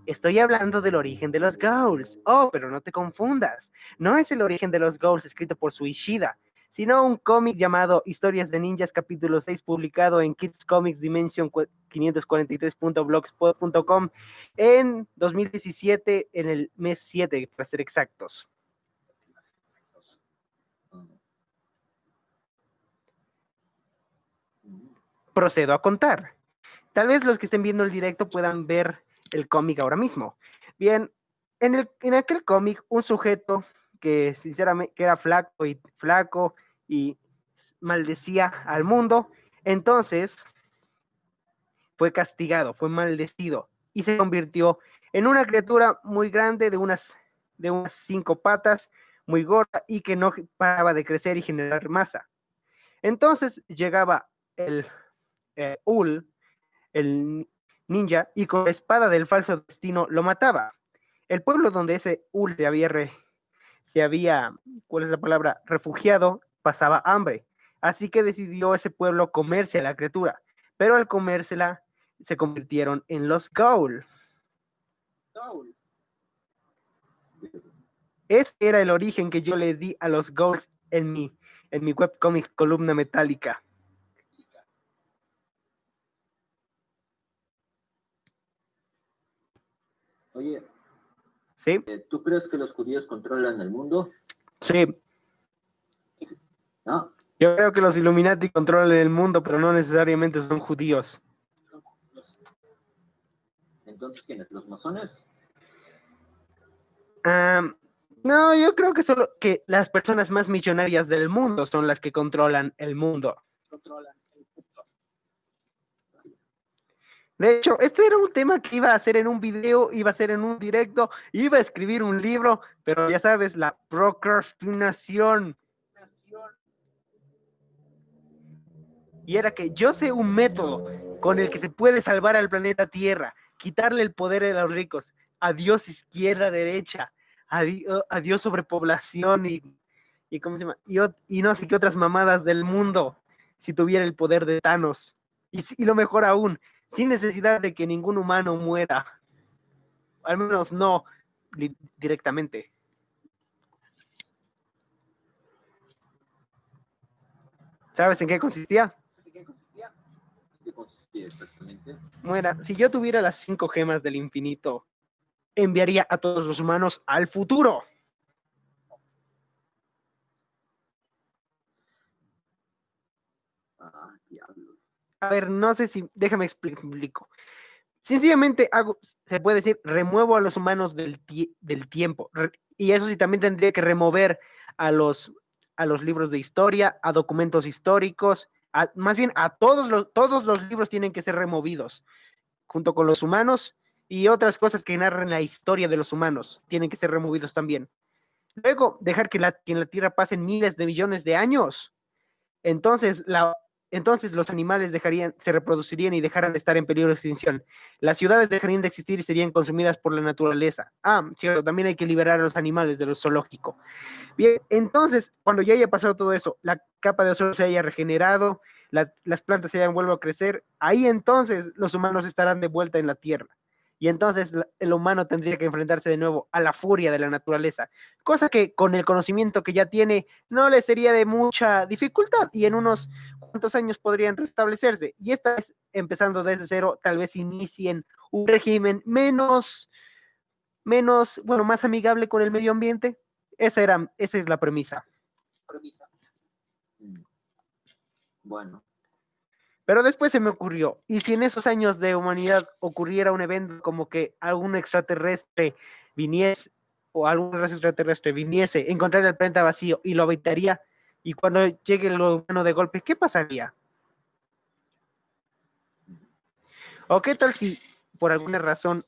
Estoy hablando del origen de los Ghouls. Oh, pero no te confundas. No es el origen de los Ghouls escrito por Suishida, sino un cómic llamado Historias de Ninjas capítulo 6 publicado en Kids Comics Dimension 543.blogspot.com en 2017 en el mes 7 para ser exactos. Procedo a contar. Tal vez los que estén viendo el directo puedan ver el cómic ahora mismo. Bien, en, el, en aquel cómic, un sujeto que sinceramente que era flaco y flaco y maldecía al mundo, entonces fue castigado, fue maldecido y se convirtió en una criatura muy grande de unas, de unas cinco patas, muy gorda y que no paraba de crecer y generar masa. Entonces llegaba el eh, Ul, el ninja, y con la espada del falso destino lo mataba. El pueblo donde ese Ul se había, re- se había, ¿cuál es la palabra? Refugiado, pasaba hambre. Así que decidió ese pueblo comerse a la criatura. Pero al comérsela, se convirtieron en los Gaul. Ese era el origen que yo le di a los Ghouls en mi, en mi webcomic columna metálica. Oye, ¿Sí? eh, ¿tú crees que los judíos controlan el mundo? Sí. No. Yo creo que los Illuminati controlan el mundo, pero no necesariamente son judíos. Entonces, ¿quiénes? ¿Los masones? Am, no, yo creo que solo que las personas más millonarias del mundo son las que controlan el mundo. De hecho, este era un tema que iba a hacer en un video, iba a hacer en un directo, iba a escribir un libro, pero ya sabes, la procrastinación. Y era que yo sé un método con el que se puede salvar al planeta Tierra, quitarle el poder a los ricos. Adiós izquierda, derecha. adi- adiós sobrepoblación y, y, ¿cómo se llama? Y, no sé qué otras mamadas del mundo si tuviera el poder de Thanos. Y lo mejor aún, sin necesidad de que ningún humano muera. Al menos no directamente. ¿Sabes en qué consistía? ¿Qué consistía? ¿Qué consistía si yo tuviera las cinco gemas del infinito, enviaría a todos los humanos al futuro. Ah, diablos. A ver, no sé si, déjame expli- explico. Sencillamente hago, se puede decir, remuevo a los humanos del, del tiempo. Y eso sí, también tendría que remover a los, a los libros de historia, a documentos históricos, a- más bien a todos los, todos los libros tienen que ser removidos, junto con los humanos y otras cosas que narran la historia de los humanos, tienen que ser removidos también. Luego, dejar que, la, que en la Tierra pasen miles de millones de años. Entonces, la, entonces los animales dejarían, se reproducirían y dejaran de estar en peligro de extinción. Las ciudades dejarían de existir y serían consumidas por la naturaleza. Ah, cierto, también hay que liberar a los animales de lo zoológico. Bien, entonces, cuando ya haya pasado todo eso, la capa de ozono se haya regenerado, la- las plantas se hayan vuelto a crecer, ahí entonces los humanos estarán de vuelta en la Tierra. Y entonces el humano tendría que enfrentarse de nuevo a la furia de la naturaleza, cosa que con el conocimiento que ya tiene no le sería de mucha dificultad y en unos cuantos años podrían restablecerse. Y esta vez, empezando desde cero, tal vez inicien un régimen menos, menos, bueno, más amigable con el medio ambiente. Esa, era, esa es la premisa. Bueno, Pero después se me ocurrió, ¿y si en esos años de humanidad ocurriera un evento como que algún extraterrestre viniese, o algún raza extraterrestre viniese, encontrar el planeta vacío y lo habitaría, y cuando llegue lo humano de golpe, ¿qué pasaría? ¿O qué tal si por alguna razón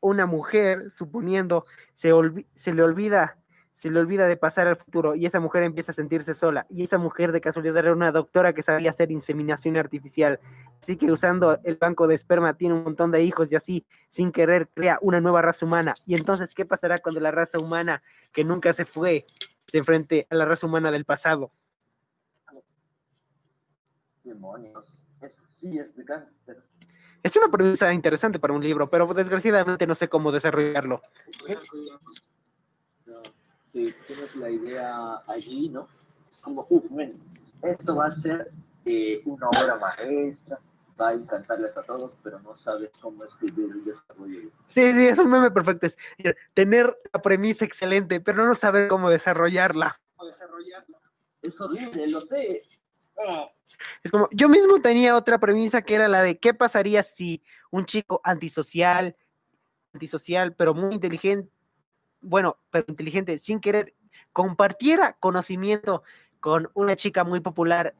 una mujer, suponiendo, se, se le olvida se le olvida de pasar al futuro y esa mujer empieza a sentirse sola y esa mujer de casualidad era una doctora que sabía hacer inseminación artificial así que usando el banco de esperma tiene un montón de hijos y así sin querer crea una nueva raza humana y entonces qué pasará cuando la raza humana que nunca se fue se enfrente a la raza humana del pasado demonios. Eso sí es de gánster. es una premisa interesante para un libro pero desgraciadamente no sé cómo desarrollarlo Si tienes la idea allí, ¿no? Como, uff, esto va a ser eh, una obra maestra, va a encantarles a todos, pero no sabes cómo escribir y desarrollar. sí sí es un meme perfecto es tener la premisa excelente pero no saber cómo desarrollarla Es horrible, lo sé. Ah, Es como, yo mismo tenía otra premisa que era la de qué pasaría si un chico antisocial, antisocial, pero muy inteligente, bueno, pero inteligente, sin querer, compartiera conocimiento con una chica muy popular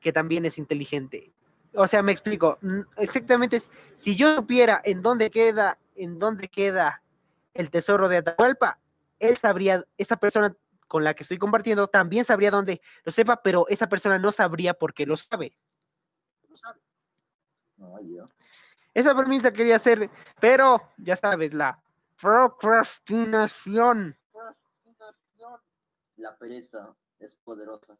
que también es inteligente. O sea, me explico, exactamente, es, si yo supiera en dónde queda, en dónde queda el tesoro de Atahualpa, él sabría, esa persona con la que estoy compartiendo también sabría dónde lo sepa, pero esa persona no sabría porque lo sabe. No, yo. Esa premisa quería hacer, pero ya sabes, la procrastinación. La pereza es poderosa.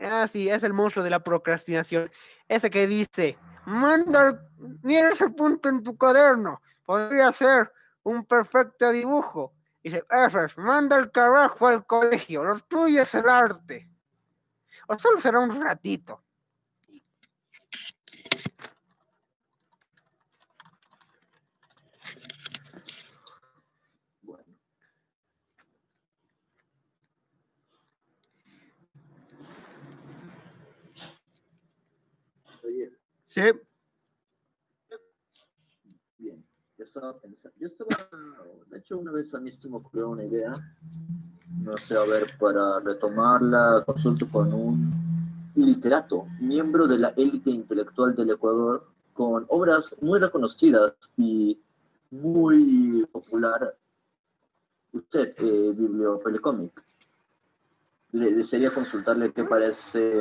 Ah, sí, es el monstruo de la procrastinación. Ese que dice, manda, el- ese punto en tu cuaderno, podría ser un perfecto dibujo. Dice, Efes, manda el carajo al colegio, lo tuyo es el arte. O solo será un ratito. Bueno. Oye, Sí, bien. Yo estaba pensando, yo estaba, de hecho, una vez a mí se me ocurrió una idea. No sé, a ver, para retomarla, consulto con un literato, miembro de la élite intelectual del Ecuador, con obras muy reconocidas y muy popular. Usted, eh, Bibliopelicómic. Le desearía consultarle qué parece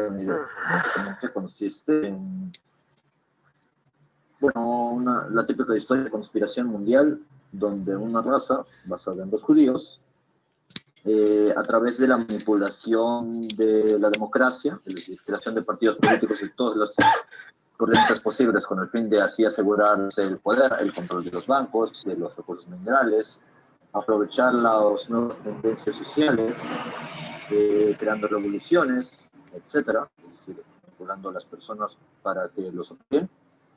consiste en bueno, una, la típica historia de conspiración mundial donde una raza basada en los judíos, eh, a través de la manipulación de la democracia, es decir, creación de partidos políticos y todas las corrientes posibles con el fin de así asegurarse el poder, el control de los bancos, de los recursos minerales, aprovechar las nuevas tendencias sociales, eh, creando revoluciones, etcétera, es decir, manipulando a las personas para que los obtengan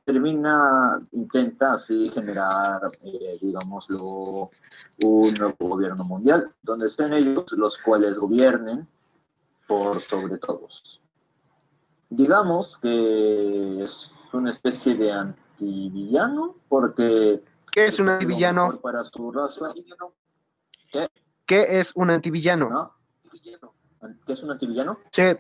termina, intenta así generar, eh, digámoslo, un nuevo gobierno mundial, donde sean ellos los cuales gobiernen por sobre todos. Digamos que es una especie de antivillano, porque... ¿Qué es un antivillano? Para su raza. ¿Qué? ¿Qué es un antivillano? ¿No? ¿Qué es un antivillano? Sí.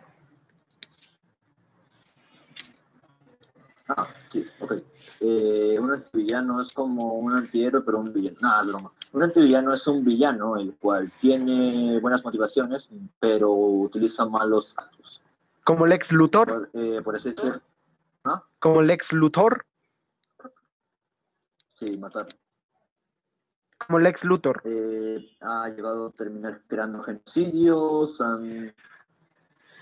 Ah, sí, ok. Eh, un antivillano es como un antihéroe, pero un villano. Nada, broma. Un antivillano es un villano el cual tiene buenas motivaciones, pero utiliza malos actos. ¿Como Lex Luthor? Por, eh, por decir. ¿Ah? ¿Como Lex Luthor? Sí, matar. Como Lex Luthor. Eh, ha llegado a terminar creando genocidios, han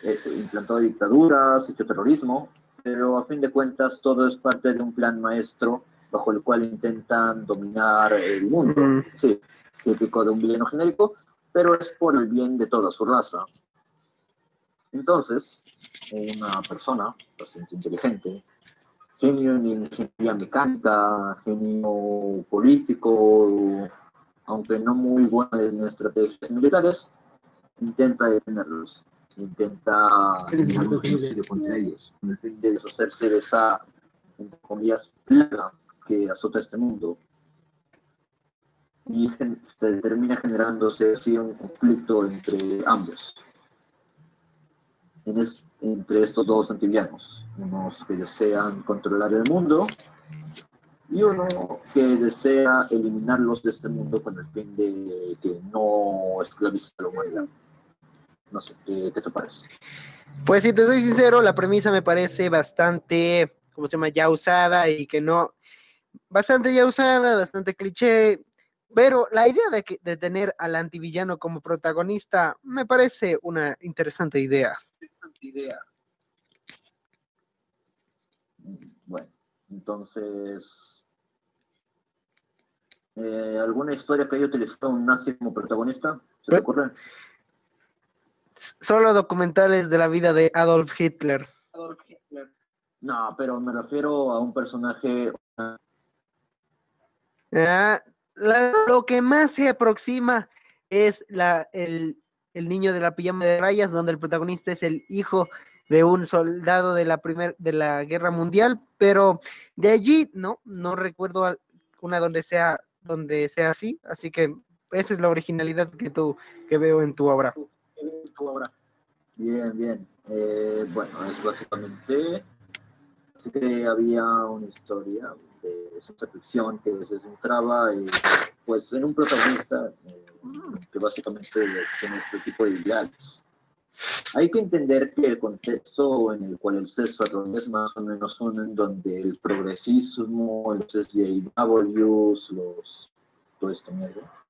eh, implantado dictaduras, hecho terrorismo, pero a fin de cuentas todo es parte de un plan maestro bajo el cual intentan dominar el mundo. Mm. Sí, típico de un villano genérico, pero es por el bien de toda su raza. Entonces, una persona bastante inteligente, genio en ingeniería mecánica, genio político, aunque no muy bueno en estrategias militares, intenta detenerlos intenta genocidio contra ellos, con el fin de deshacerse de esa, entre comillas, plaga que azota este mundo. Y se termina generándose así un conflicto entre ambos, en entre estos dos antivianos, unos que desean controlar el mundo y uno que desea eliminarlos de este mundo con el fin de que no esclavice a la humanidad. No sé, ¿qué, te parece? Pues si te soy sincero, la premisa me parece bastante, ¿cómo se llama? Ya usada y que no, bastante ya usada, bastante cliché, pero la idea de, que, de tener al antivillano como protagonista me parece una interesante idea. Interesante idea. Bueno, entonces, eh, ¿alguna historia que haya utilizado un nazi como protagonista? ¿Se te ocurre? Solo documentales de la vida de Adolf Hitler. No, pero me refiero a un personaje. Ah, lo que más se aproxima es la, el, el, niño de la pijama de rayas, donde el protagonista es el hijo de un soldado de la primer, de la guerra mundial, pero de allí no, no recuerdo una donde sea, donde sea así, así que esa es la originalidad que tú que veo en tu obra Bien, bien. Eh, bueno, es básicamente. Así que había una historia de ciencia ficción que se centraba en, pues, en un protagonista eh, que básicamente tiene este tipo de ideales. Hay que entender que el contexto en el cual el César es más o menos uno en donde el progresismo, los SJWs, los, todo esto mierda,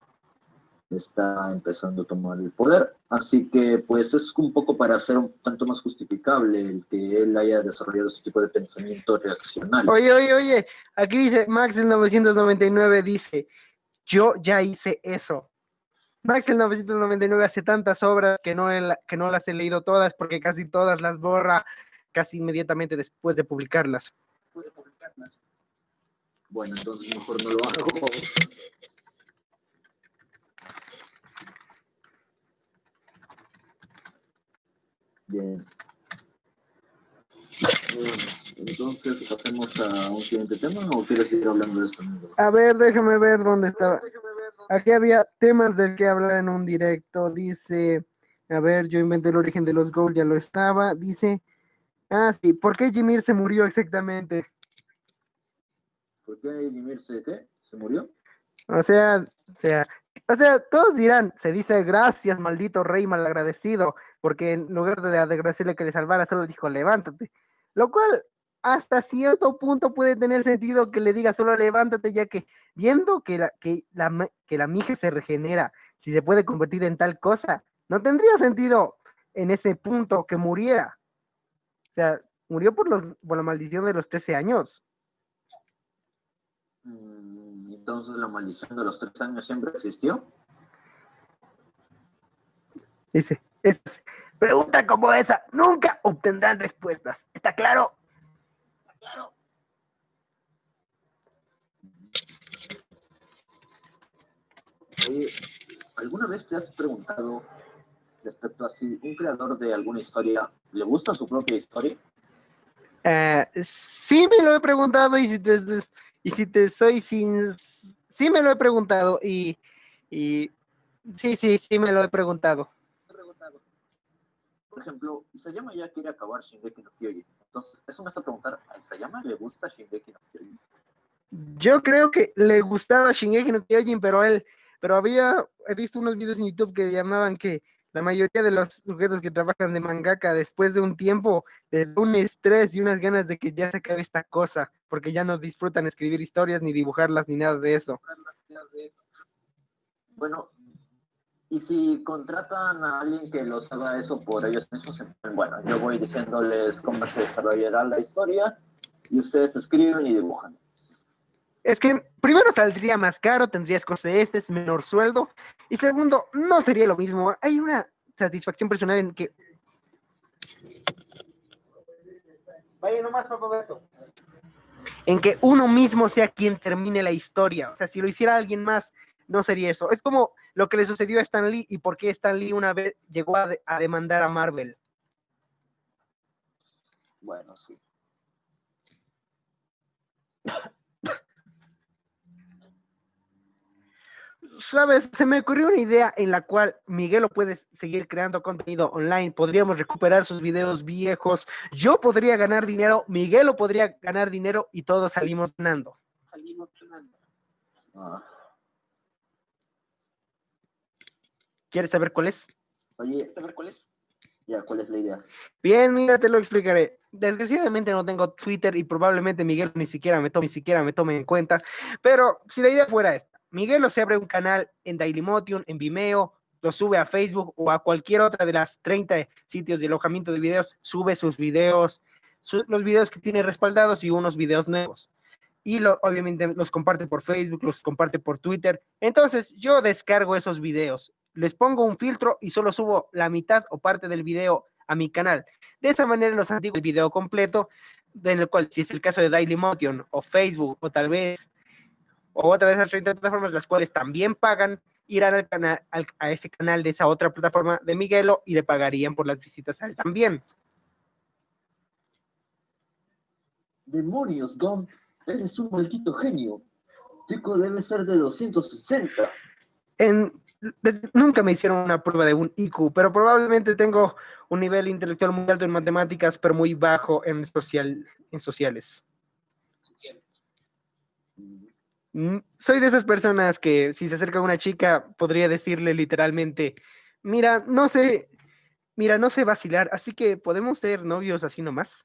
está empezando a tomar el poder. Así que pues es un poco para hacer un tanto más justificable el que él haya desarrollado ese tipo de pensamiento reaccionario. Oye, oye, oye, aquí dice Max el 999 dice, yo ya hice eso. Max el 999 hace tantas obras que no, que no las he leído todas porque casi todas las borra casi inmediatamente después de publicarlas. Bueno, entonces mejor no lo hago. Bien. entonces, ¿pasemos a un siguiente tema o quieres seguir hablando de esto? A ver, déjame ver dónde estaba. Aquí había temas del que hablar en un directo. Dice, a ver, yo inventé el origen de los goals, ya lo estaba. Dice, ah, sí, ¿por qué Jimir se murió exactamente? ¿Por qué Jimir se, qué? ¿Se murió? O sea, o sea, o sea, todos dirán, se dice gracias, maldito rey malagradecido, porque en lugar de agradecerle que le salvara, solo dijo levántate. Lo cual, hasta cierto punto puede tener sentido que le diga solo levántate, ya que viendo que la, que la, que la mija se regenera, si se puede convertir en tal cosa, no tendría sentido en ese punto que muriera. O sea, murió por, los, por la maldición de los 13 años. Mm, Entonces la maldición de los tres años siempre existió. Dice, es, pregunta como esa nunca obtendrán respuestas. ¿Está claro? Oye, ¿alguna vez te has preguntado respecto a si un creador de alguna historia le gusta su propia historia? Eh, sí me lo he preguntado y si te, y si te soy sin... Sí me lo he preguntado y, y sí, sí, sí me lo he preguntado. Por ejemplo, Isayama ya quiere acabar Shingeki no Kyojin. Entonces, eso me hace preguntar, ¿a Isayama le gusta Shingeki no Kyojin? Yo creo que le gustaba Shingeki no Kyojin, pero él, pero había, he visto unos videos en YouTube que llamaban que la mayoría de los sujetos que trabajan de mangaka después de un tiempo da un estrés y unas ganas de que ya se acabe esta cosa, porque ya no disfrutan escribir historias ni dibujarlas ni nada de eso. Bueno, y si contratan a alguien que los haga eso por ellos mismos, bueno, yo voy diciéndoles cómo se desarrollará la historia y ustedes escriben y dibujan. Es que primero saldría más caro, tendrías costes, menor sueldo, y segundo, no sería lo mismo. Hay una satisfacción personal en que... Vaya nomás, papá Beto. En que uno mismo sea quien termine la historia. O sea, si lo hiciera alguien más, no sería eso. Es como lo que le sucedió a Stan Lee y por qué Stan Lee una vez llegó a, a demandar a Marvel. Bueno, sí. Sabes, se me ocurrió una idea en la cual Miguel puede seguir creando contenido online, podríamos recuperar sus videos viejos, yo podría ganar dinero, Miguel podría ganar dinero y todos salimos ganando. Ah, ¿Quieres saber cuál es? oye, ¿saber cuál es? Ya, ¿cuál es la idea? Bien, mira, te lo explicaré. Desgraciadamente no tengo Twitter y probablemente Miguel ni siquiera me tome, ni siquiera me tome en cuenta, pero si la idea fuera esta, Miguel se abre un canal en Dailymotion, en Vimeo, lo sube a Facebook o a cualquier otra de las 30 sitios de alojamiento de videos, sube sus videos, los videos que tiene respaldados y unos videos nuevos. Y lo, obviamente los comparte por Facebook, los comparte por Twitter. Entonces yo descargo esos videos, les pongo un filtro y solo subo la mitad o parte del video a mi canal. De esa manera los antiguos el video completo, en el cual si es el caso de Dailymotion o Facebook o tal vez o otra de esas 30 plataformas las cuales también pagan, irán al canal, al- a ese canal de esa otra plataforma de Miguelo y le pagarían por las visitas a él también. Demonios, Gump, eres un maldito genio. Chico debe ser de 260. En, de- nunca me hicieron una prueba de un IQ, pero probablemente tengo un nivel intelectual muy alto en matemáticas, pero muy bajo en, social, en sociales. Mm, Soy de esas personas que si se acerca una chica podría decirle literalmente, mira, no sé, mira, no sé vacilar, así que podemos ser novios así nomás.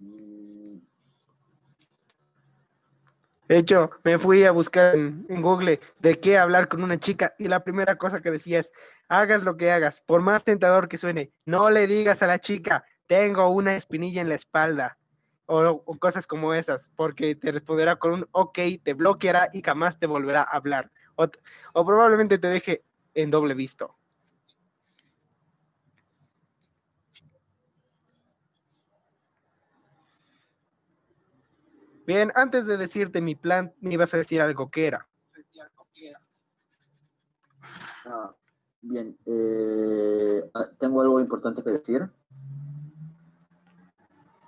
Mm, De hecho, me fui a buscar en, en Google de qué hablar con una chica y la primera cosa que decía es, hagas lo que hagas, por más tentador que suene, no le digas a la chica, tengo una espinilla en la espalda o, cosas como esas, porque te responderá con un ok, te bloqueará y jamás te volverá a hablar. O probablemente te deje en doble visto. Bien, antes de decirte mi plan, me ibas a decir algo que era. ah, bien, eh, ah, tengo algo importante que decir.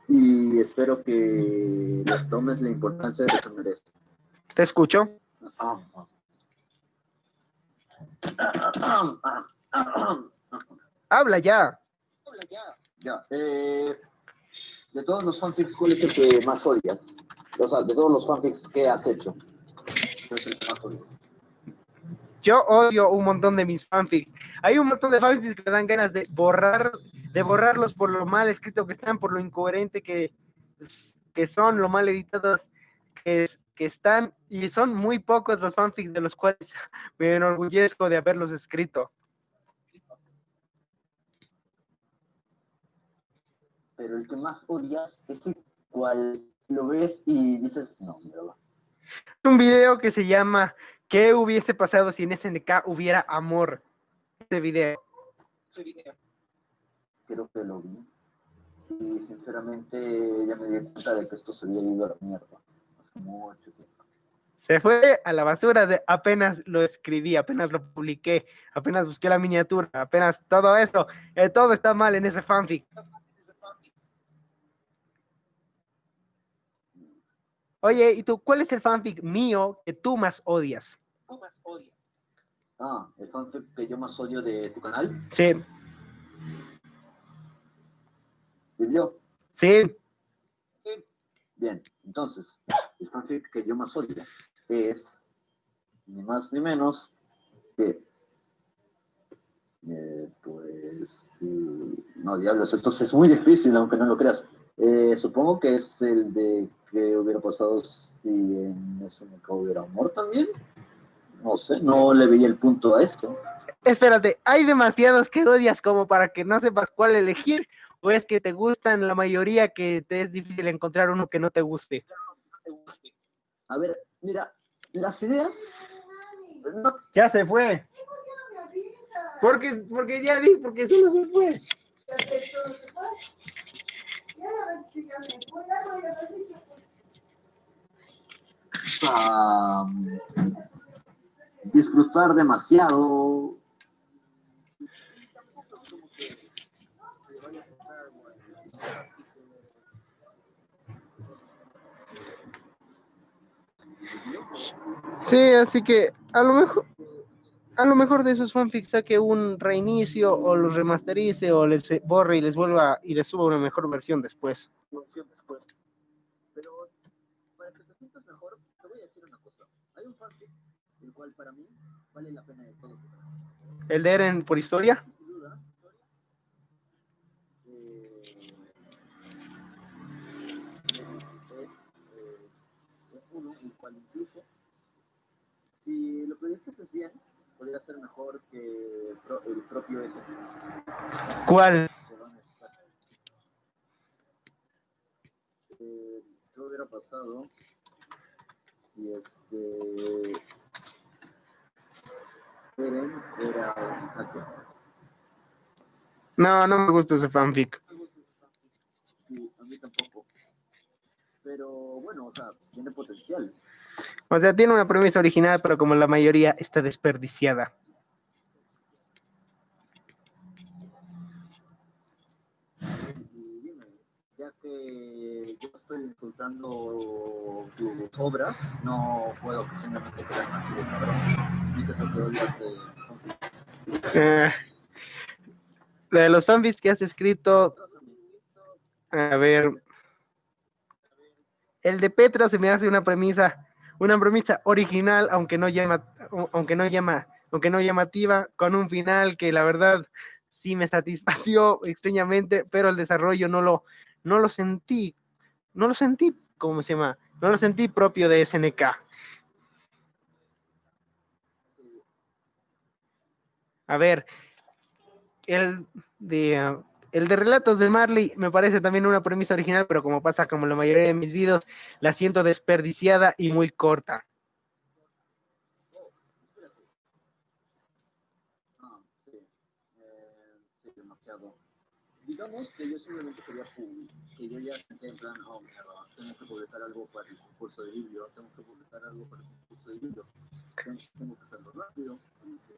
Y espero que les tomes la importancia que se merece. ¿Te escucho? Ah, ah. Habla ya. Ya, eh, de todos los fanfics, ¿cuál es el que más odias? O sea, de todos los fanfics que has hecho. ¿Cuál es el que más odias? Yo odio un montón de mis fanfics. hay un montón de fanfics que me dan ganas de borrar, de borrarlos por lo mal escrito que están, por lo incoherente que, que son, lo mal editados que, que están, y son muy pocos los fanfics de los cuales me enorgullezco de haberlos escrito. Pero el que más odias es el cual lo ves y dices, no, mira, Un video que se llama ¿Qué hubiese pasado si en SNK hubiera amor? Este video. Creo que lo vi. Y sinceramente ya me di cuenta de que esto se había ido a la mierda. Hace mucho tiempo. Se fue a la basura de apenas lo escribí, apenas lo publiqué, apenas busqué la miniatura, apenas todo eso, eh, todo está mal en ese fanfic. Oye, ¿y tú cuál es el fanfic mío que tú más odias? Ah, el fanfic que yo más odio de tu canal. Sí, ¿Vivió? sí, Bien, entonces, el fanfic que yo más odio es ni más ni menos que, eh, pues, no, diablos, esto es muy difícil, aunque no lo creas. Eh, supongo que es el de que hubiera pasado si en SNK hubiera amor también. No sé, no le veía el punto a esto. espérate, ¿hay demasiados que odias como para que no sepas cuál elegir? ¿O es que te gustan la mayoría que te es difícil encontrar uno que no te guste? A ver, mira, las ideas no Ya se fue. Porque, porque ya vi, porque solo se fue. a disfrutar demasiado. Sí, así que a lo mejor, a lo mejor de esos fanfics saque un reinicio o los remasterice o les borre y les vuelva y les suba una mejor versión después. Pero para que te sientas mejor, te voy a decir una cosa. Hay un fanfic el cual para mí vale la pena de todo. El de Eren por historia. Cual incluso si lo proyectas bien, podría ser mejor que el, pro- el propio ese. ¿Cuál? Está. Eh, ¿Qué hubiera pasado si este Eren era un hacker? No, no me gusta ese fanfic. Sí, a mí tampoco. Pero bueno, o sea, tiene potencial. O sea, tiene una premisa original, pero como la mayoría está desperdiciada. Ya que yo estoy insultando tus obras, no puedo simplemente quedarme así de cabrón. Ni que te odias de Eh, la de los fanfics que has escrito, a ver, el de Petra se me hace una premisa, una premisa original, aunque no llama, aunque no llama, aunque no llamativa, con un final que la verdad sí me satisfació extrañamente, pero el desarrollo no lo, no lo sentí, no lo sentí, ¿cómo se llama? No lo sentí propio de SNK. A ver, el de, el de Relatos de Marley me parece también una premisa original, pero como pasa como la mayoría de mis videos, la siento desperdiciada y muy corta. Ah, sí. Sí, demasiado. Digamos que yo simplemente quería pu- que yo ya senté en plan, oh, mierda, tengo que publicar algo para el concurso de libro, tengo que publicar algo para el concurso de libro, tengo, tengo que hacerlo rápido, tengo que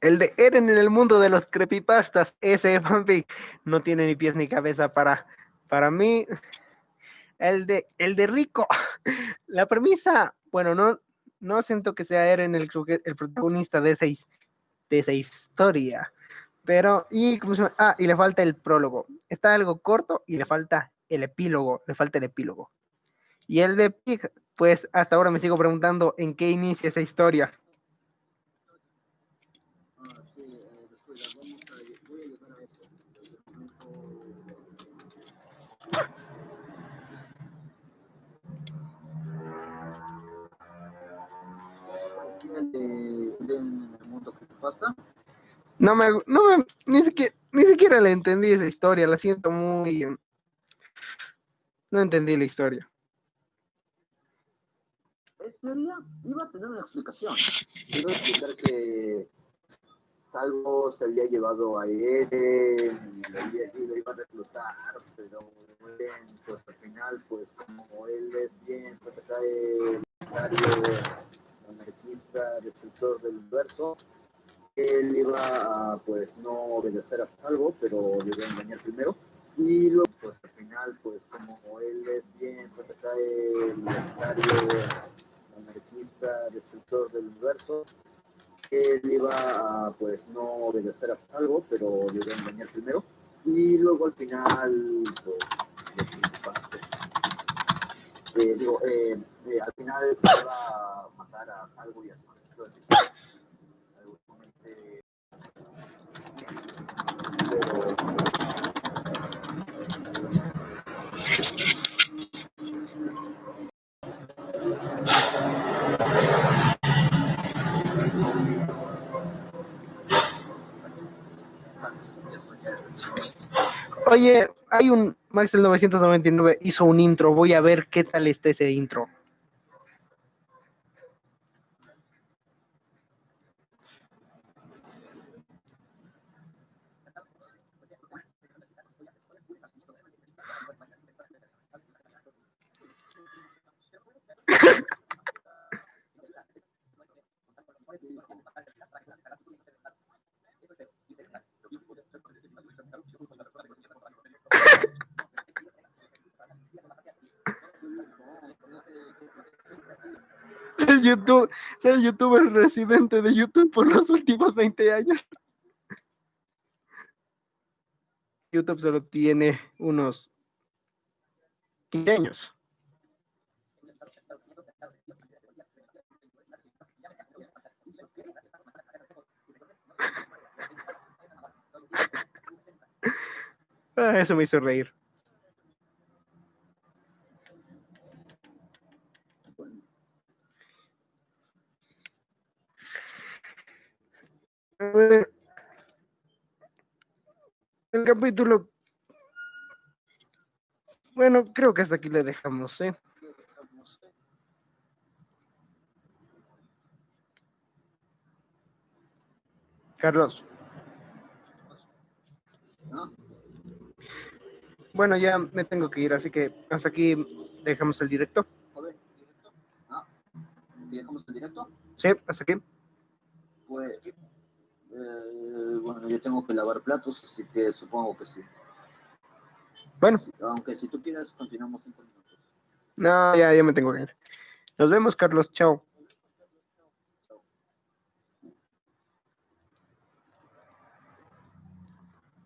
el de Eren en el mundo de los creepypastas, ese fanfic no tiene ni pies ni cabeza para, para mí. El de, el de Rico, la premisa, bueno, no, no siento que sea Eren el, el protagonista de de esa historia, Pero, y, ¿cómo se llama? Ah, y le falta el prólogo. Está algo corto y le falta el epílogo, le falta el epílogo. Y el de Pig, pues hasta ahora me sigo preguntando en qué inicia esa historia. Ah, sí, descuida, vamos a, voy a llegar a eso. El documento- ¿Tiene de en el mundo que pasa? No me, no me, ni siquiera, ni siquiera le entendí esa historia, la siento muy... No entendí la historia. En teoría iba a tener una explicación. Iba a explicar que Salvo se había llevado a él y lo, iba a reclutar, pero él, pues al final, pues como él es bien, pues acá el secretario anarquista, destructor del universo, él iba a pues no obedecer a Salvo, pero le iba a engañar primero. Y luego, pues al final, pues como él es bien, pues acá el secretario anarquista, destructor del universo, él iba a pues no obedecer a algo, pero le iba a engañar primero. Y luego al final, pues, pues, eh, digo, eh, eh, al final iba a matar a algo y a su Oye, hay un Max del 999 hizo un intro, voy a ver qué tal está ese intro. El YouTube, el youtuber residente de YouTube por los últimos 20 años. YouTube solo tiene unos 15 años. Ah, eso me hizo reír. El capítulo. Bueno, creo que hasta aquí le dejamos, ¿eh? Carlos. ¿no? Bueno, ya me tengo que ir, así que hasta aquí dejamos el ¿directo? Ah, ¿dejamos el directo? Sí, hasta aquí. Pues, eh, bueno, yo tengo que lavar platos, así que supongo que sí. Bueno, Aunque si tú quieres, continuamos cinco minutos. no, ya, ya me tengo que ir. Nos vemos, Carlos. Chao.